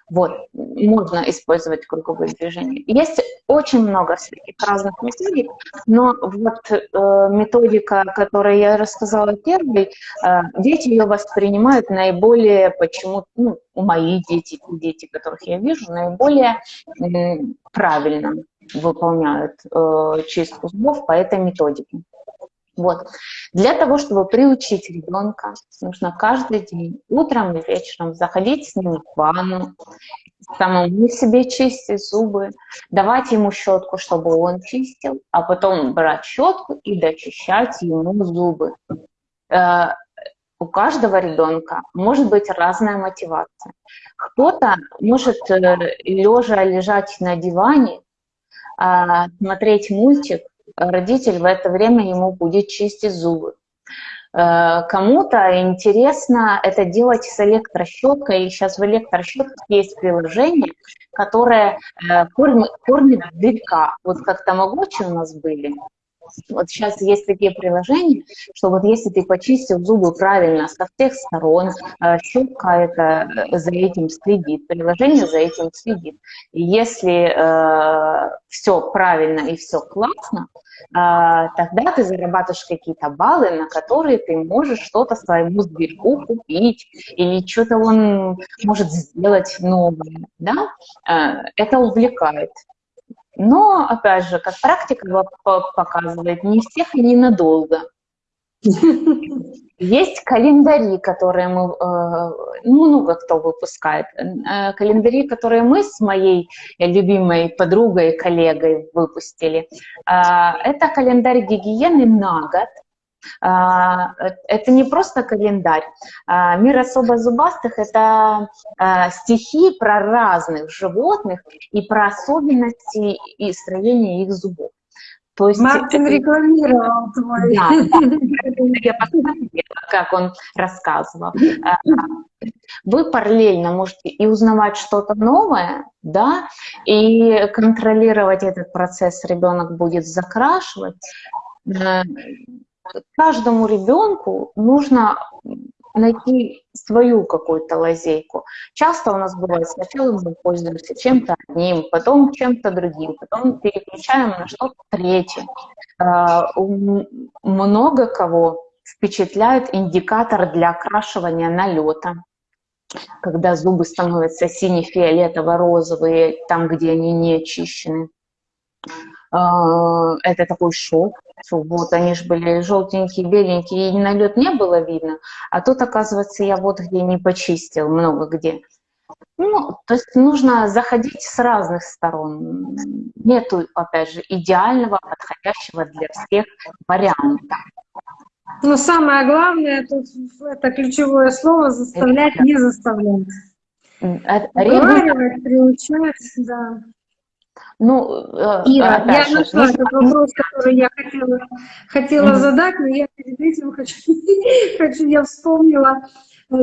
Вот, можно использовать круговые движения. Есть очень много всяких разных методик, но вот э, методика, которую я рассказала первой, э, дети ее воспринимают наиболее, почему, ну, мои дети, дети, которых я вижу, наиболее э, правильно выполняют э, чистку зубов по этой методике. Вот. Для того, чтобы приучить ребенка, нужно каждый день, утром и вечером, заходить с ним в ванну, самому себе чистить зубы, давать ему щетку, чтобы он чистил, а потом брать щетку и дочищать ему зубы. Э, у каждого ребенка может быть разная мотивация. Кто-то может э, лежа лежать на диване, а, смотреть мультик, родитель в это время ему будет чистить зубы. Э, кому-то интересно это делать с электрощеткой. Сейчас в электрощетках есть приложение, которое э, кормит, дырка. Вот как тамагочи у нас были. Вот сейчас есть такие приложения, что вот если ты почистил зубы правильно со всех сторон, э, щетка это за этим следит, приложение за этим следит. Если э, все правильно и все классно, тогда ты зарабатываешь какие-то баллы, на которые ты можешь что-то своему зверьку купить, или что-то он может сделать новое, да? А, это увлекает. Но, опять же, как практика показывает, не всех и ненадолго. Есть календари, которые мы, э, ну, много кто выпускает, э, календари, которые мы с моей любимой подругой, коллегой выпустили. А, это календарь гигиены на год. Это не просто календарь. Мир особо зубастых – это стихи про разных животных и про особенности и строение их зубов. То есть, Мартин рекламировал твой. Да, я посмотрела, как он рассказывал. А, вы параллельно можете и узнавать что-то новое, да, и контролировать этот процесс ребенок будет закрашивать. Э, каждому ребенку нужно найти свою какую-то лазейку. Часто у нас бывает, сначала мы пользуемся чем-то одним, потом чем-то другим, потом переключаем на что-то третье. А, много кого впечатляет индикатор для окрашивания налета, когда зубы становятся сине-фиолетово-розовые, там, где они не очищены. А, это такой шок. Вот они же были желтенькие, беленькие, и налет не было видно. А тут, оказывается, я вот где не почистил, много где. Ну, то есть нужно заходить с разных сторон. Нету, опять же, идеального, подходящего для всех варианта. Но самое главное, тут это ключевое слово, заставлять, это, не заставлять. Уговаривать, приучать, да. Ну, э, Ира, я нашла ну, этот вопрос, который я хотела, хотела mm-hmm. задать, но я перед этим хочу, хочу, я вспомнила,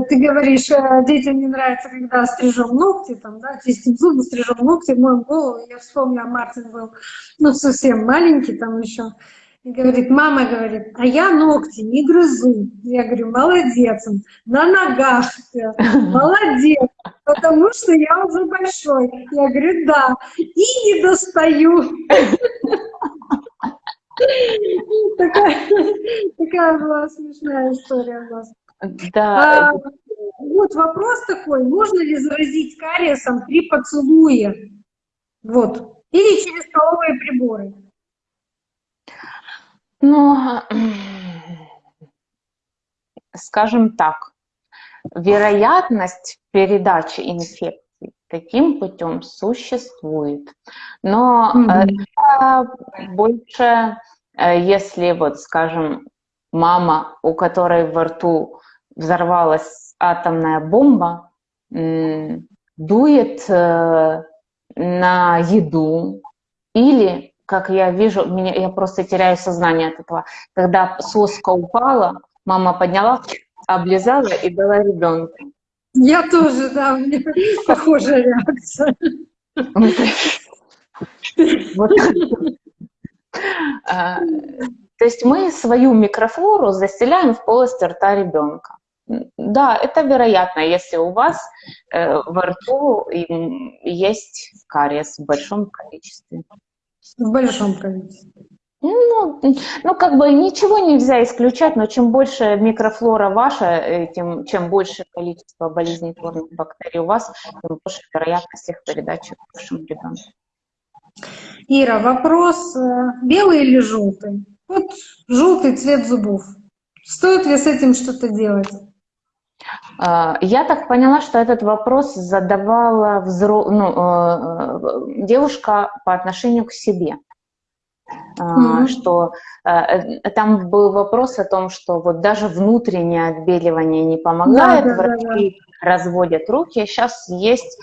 ты говоришь, э, детям не нравится, когда стрижем ногти, там, да, чистим зубы, стрижем ногти, моем голову. Я вспомнила, Мартин был, ну, совсем маленький там еще. И говорит, мама говорит, а я ногти не грызу. Я говорю, молодец, на ногах, молодец, потому что я уже большой. Я говорю, да, и не достаю. Такая, такая была смешная история у нас. Да. А, вот вопрос такой, можно ли заразить кариесом при поцелуе? Вот. Или через столовые приборы? Ну, скажем так, вероятность передачи инфекции таким путем существует. Но mm-hmm. это больше, э, если вот, скажем, мама, у которой во рту взорвалась атомная бомба, дует э, на еду или как я вижу, меня, я просто теряю сознание от этого. Когда соска упала, мама подняла, облизала и дала ребенку. Я тоже, да, у меня похожая реакция. Вот. А, то есть мы свою микрофлору заселяем в полость рта ребенка. Да, это вероятно, если у вас э, во рту есть кариес в большом количестве. В большом количестве. Ну, ну, как бы ничего нельзя исключать, но чем больше микрофлора ваша, э, тем, чем больше количество болезнетворных бактерий у вас, тем больше вероятность их передачи вашему ребенку. Ира, вопрос, э, белый или желтый? Вот желтый цвет зубов. Стоит ли с этим что-то делать? А, я так поняла, что этот вопрос задавала взро... ну, э, девушка по отношению к себе. Mm-hmm. Что э, там был вопрос о том, что вот даже внутреннее отбеливание не помогает, да, да, врачи да, да. разводят руки. Сейчас есть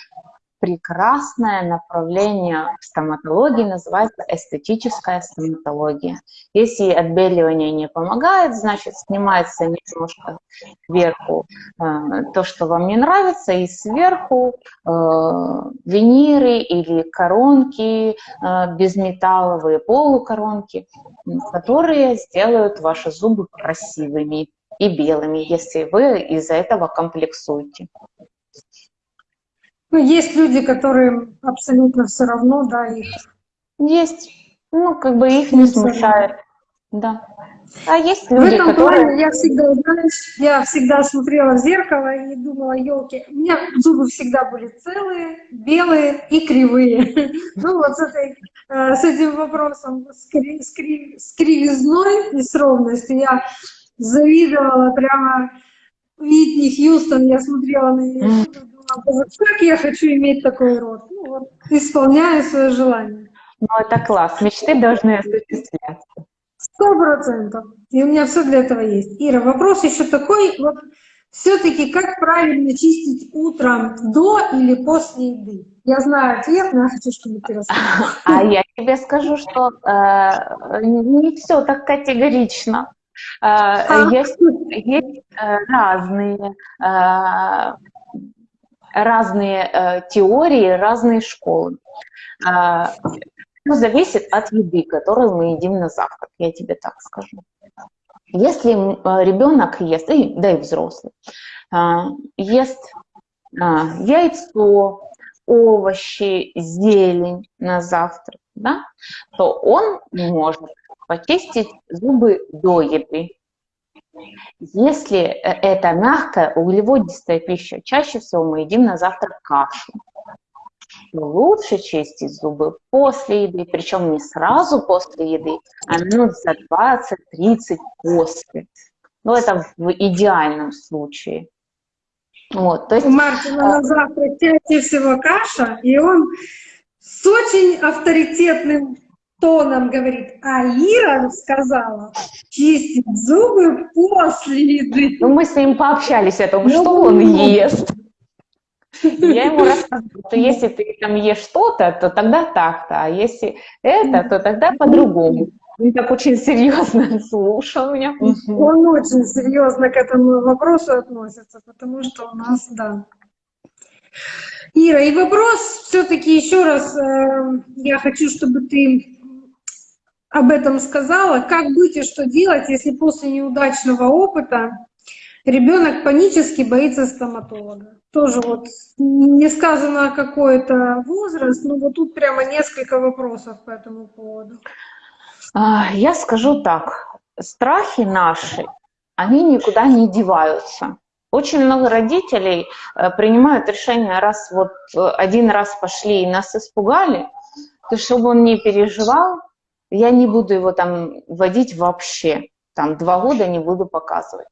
прекрасное направление в стоматологии, называется эстетическая стоматология. Если отбеливание не помогает, значит снимается немножко сверху э, то, что вам не нравится, и сверху э, виниры или коронки, э, безметалловые полукоронки, которые сделают ваши зубы красивыми и белыми, если вы из-за этого комплексуете. Ну, есть люди, которые абсолютно все равно, да, их. Есть. Ну, как бы их не смущает. Да. А есть люди, В этом которые... плане я всегда, знаешь, я всегда смотрела в зеркало и думала, елки, у меня зубы всегда были целые, белые и кривые. Ну вот с, этой, э, с этим вопросом, с, кри, с, кри, с кривизной и с ровностью я завидовала прямо Витни Хьюстон, я смотрела на нее, как я хочу иметь такой род? Ну, вот, исполняю свое желание. Ну, это класс. Мечты должны осуществляться. Сто процентов. И у меня все для этого есть. Ира, вопрос еще такой. Вот все-таки как правильно чистить утром до или после еды? Я знаю ответ, но я хочу, чтобы ты рассказала. А я тебе скажу, что э, не все так категорично. Э, а? Есть, есть э, разные э, разные э, теории, разные школы. Э, все зависит от еды, которую мы едим на завтрак, я тебе так скажу. Если э, ребенок ест, да и взрослый, э, ест э, яйцо, овощи, зелень на завтрак, да, то он может почистить зубы до еды. Если э, это мягкая углеводистая пища, чаще всего мы едим на завтрак кашу. Но лучше чистить зубы после еды, причем не сразу после еды, а минут за 20-30 после. Ну, это в идеальном случае. Вот, то есть, У Мартина на завтрак чаще всего каша, и он с очень авторитетным тоном говорит, а Ира сказала чистить зубы после еды. Ну, мы с ним пообщались о том, ну, что он ест. Я ему рассказываю, что если ты там ешь что-то, то тогда так-то, а если это, то тогда по-другому. Он так очень серьезно слушал меня. Он очень серьезно к этому вопросу относится, потому что у нас, да. Ира, и вопрос все-таки еще раз, э, я хочу, чтобы ты об этом сказала. Как быть и что делать, если после неудачного опыта ребенок панически боится стоматолога? Тоже вот не сказано какой-то возраст, но вот тут прямо несколько вопросов по этому поводу. А, я скажу так, страхи наши, они никуда не деваются. Очень много родителей э, принимают решение, раз вот э, один раз пошли и нас испугали, то чтобы он не переживал, я не буду его там вводить вообще, там два года не буду показывать.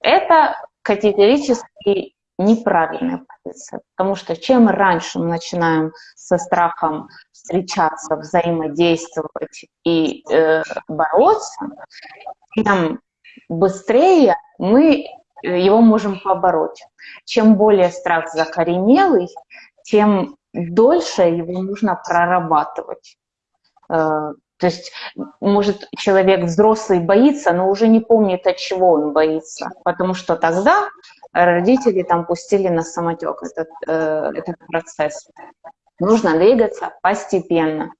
Это категорически неправильная позиция, потому что чем раньше мы начинаем со страхом встречаться, взаимодействовать и э, бороться, тем быстрее мы его можем побороть. Чем более страх закоренелый, тем дольше его нужно прорабатывать. То есть, может, человек взрослый боится, но уже не помнит, от чего он боится, потому что тогда родители там пустили на самотек этот, э, этот процесс. Нужно двигаться постепенно.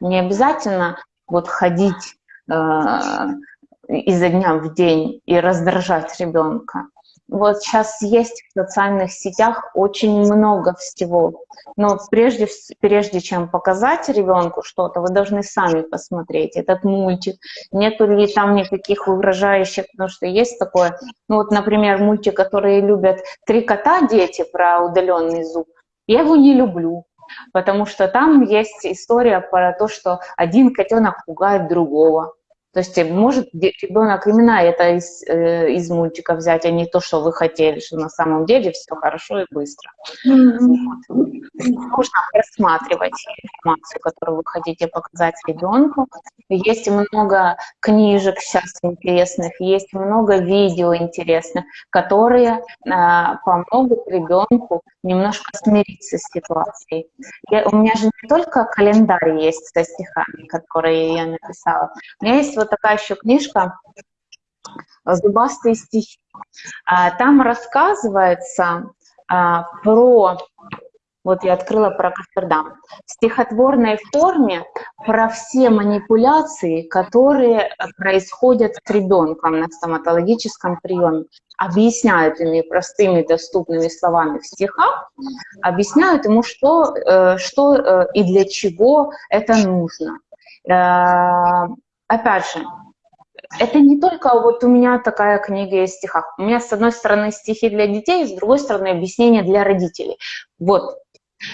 Не обязательно вот ходить э, изо дня в день и раздражать ребенка. Вот сейчас есть в социальных сетях очень много всего. Но прежде, прежде чем показать ребенку что-то, вы должны сами посмотреть этот мультик. Нету ли там никаких угрожающих, потому что есть такое. Ну вот, например, мультик, который любят три кота дети про удаленный зуб. Я его не люблю, потому что там есть история про то, что один котенок пугает другого. То есть может ребенок именно это из, э, из мультика взять, а не то, что вы хотели, что на самом деле все хорошо и быстро. Mm-hmm. Вот. Нужно просматривать информацию, которую вы хотите показать ребенку. Есть много книжек сейчас интересных, есть много видео интересных, которые э, помогут ребенку немножко смириться с ситуацией. Я, у меня же не только календарь есть со стихами, которые я написала. У меня есть вот такая еще книжка «Зубастые стихи». А, там рассказывается а, про вот я открыла про Кафердам. В стихотворной форме про все манипуляции, которые происходят с ребенком на стоматологическом приеме. Объясняют ими простыми доступными словами в стихах, объясняют ему, что, э, что э, и для чего это нужно. Опять же, это не только вот у меня такая книга из стихах. У меня, с одной стороны, стихи для детей, с другой стороны, объяснения для родителей. Вот,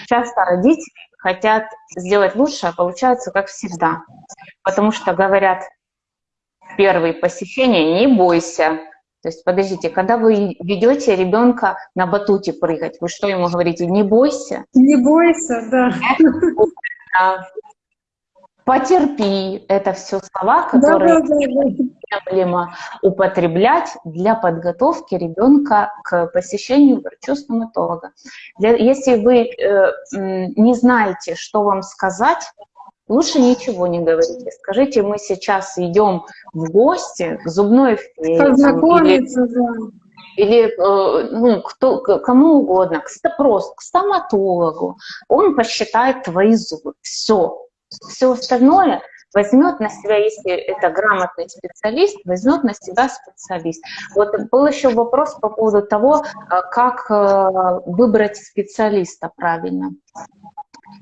Часто родители хотят сделать лучше, а получается как всегда. Потому что говорят, первые посещения, не бойся. То есть, подождите, когда вы ведете ребенка на батуте прыгать, вы что ему говорите? Не бойся. Не бойся, да потерпи. Это все слова, которые да, да, да, необходимо употреблять для подготовки ребенка к посещению врача-стоматолога. Если вы э, не знаете, что вам сказать, лучше ничего не говорите. Скажите, мы сейчас идем в гости к зубной. Познакомиться, или, да или э, ну, кто, кому угодно, просто к стоматологу, он посчитает твои зубы. Все, все остальное возьмет на себя, если это грамотный специалист, возьмет на себя специалист. Вот был еще вопрос по поводу того, э, как э, выбрать специалиста правильно.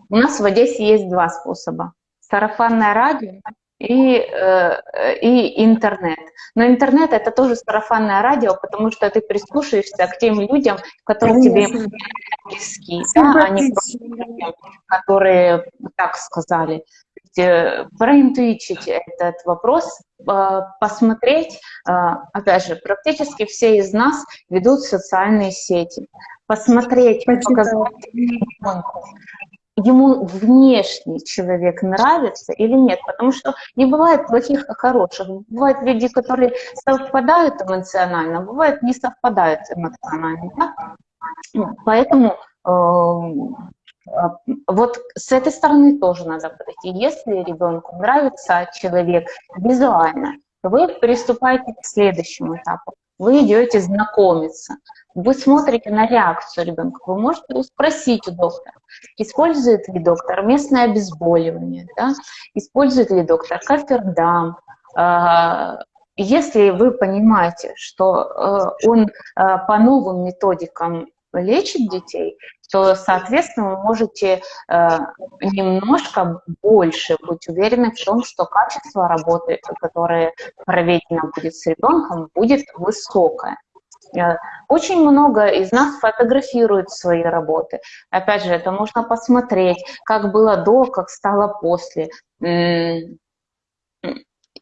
У нас в Одессе есть два способа. Сарафанное радио и, э, и интернет. Но интернет — это тоже сарафанное радио, потому что ты прислушаешься к тем людям, которые тебе близки, да, а не просто людям, которые так сказали. Э, проинтуичить этот вопрос, э, посмотреть, опять же, практически все из нас ведут социальные сети, посмотреть, показать ему внешний человек нравится или нет, потому что не бывает плохих и хороших. Бывают люди, которые совпадают эмоционально, бывают не совпадают эмоционально. Да? Поэтому э, вот с этой стороны тоже надо подойти. Если ребенку нравится человек визуально, вы приступаете к следующему этапу. Вы идете знакомиться. Вы смотрите на реакцию ребенка. Вы можете спросить у доктора, использует ли доктор местное обезболивание, да? использует ли доктор кафердам. А, если вы понимаете, что э, он э, по новым методикам лечит детей, то, соответственно, вы можете э, немножко больше быть уверены в том, что качество работы, которое проведено будет с ребенком, будет высокое. Э, очень много из нас фотографируют свои работы. Опять же, это можно посмотреть, как было до, как стало после.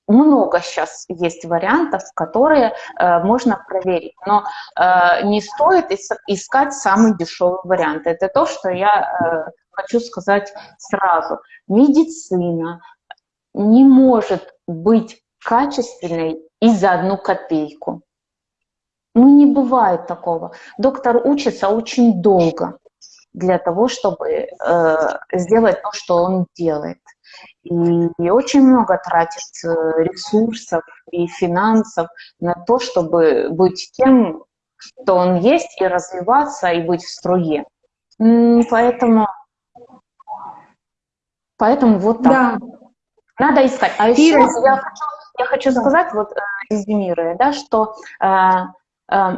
Много сейчас есть вариантов, которые э, можно проверить, но э, не стоит искать самый дешевый вариант. Это то, что я э, хочу сказать сразу. Медицина не может быть качественной и за одну копейку. Ну, не бывает такого. Доктор учится очень долго для того, чтобы э, сделать то, что он делает. И, очень много тратит э, ресурсов и финансов на то, чтобы быть тем, кто он есть, и развиваться, и быть в струе. Поэтому, поэтому вот так. Да. Надо искать. А еще я хочу, я хочу да. сказать, вот, резюмируя, да, что э, э,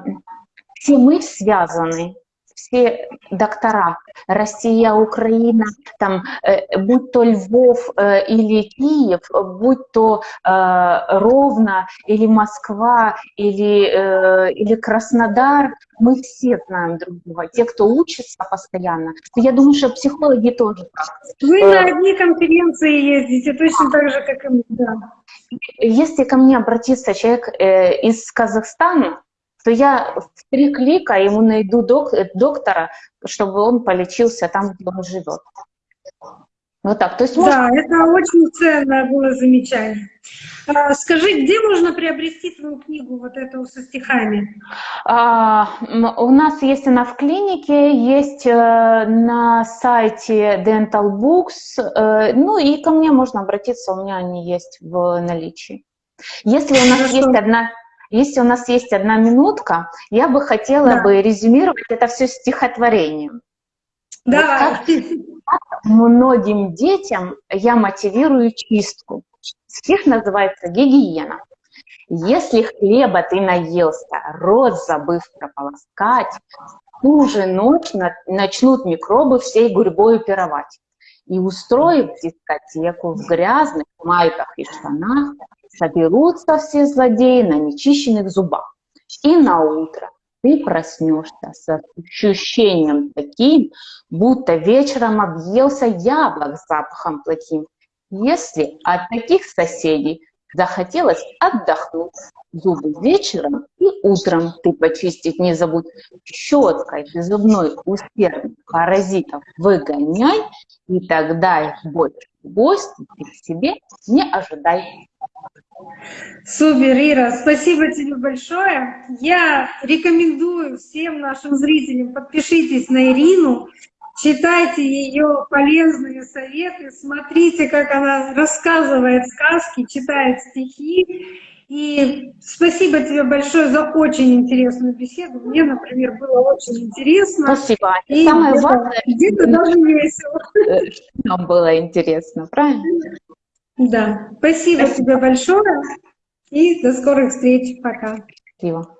все мы связаны все доктора, Россия, Украина, там, э, будь то Львов э, или Киев, будь то э, Ровно или Москва или, э, или Краснодар, мы все знаем друг друга. Те, кто учится постоянно. Я думаю, что психологи тоже Вы э, на одни конференции ездите, точно так же, как и мы, да. Если ко мне обратится человек э, из Казахстана, то я в три клика ему найду док, доктора, чтобы он полечился там, где он живет. Вот так. То есть да, можно... это очень ценное было замечание. А, скажи, где можно приобрести твою книгу, вот эту со стихами? А, у нас есть она в клинике, есть э, на сайте Dental Books, э, ну и ко мне можно обратиться, у меня они есть в наличии. Если у нас Хорошо. есть одна если у нас есть одна минутка, я бы хотела да. бы резюмировать это все стихотворением. Да. Вот как многим детям я мотивирую чистку. Стих называется «Гигиена». Если хлеба ты наелся, рот забыв прополоскать, ту же ночь начнут микробы всей гурьбой пировать. И устроив дискотеку в грязных майках и штанах, соберутся все злодеи на нечищенных зубах. И на утро ты проснешься с ощущением таким, будто вечером объелся яблок с запахом плохим. Если от таких соседей захотелось отдохнуть, зубы вечером и утром ты почистить не забудь. Щеткой ты зубной усердно паразитов выгоняй, и тогда их больше гости ты к себе не ожидай. Супер, Ира, спасибо тебе большое. Я рекомендую всем нашим зрителям, подпишитесь на Ирину, читайте ее полезные советы, смотрите, как она рассказывает сказки, читает стихи. И спасибо тебе большое за очень интересную беседу. Мне, например, было очень интересно. Спасибо. И самое важное, где-то даже весело. Нам было интересно, правильно? Да, спасибо, спасибо тебе большое и до скорых встреч. Пока. Спасибо.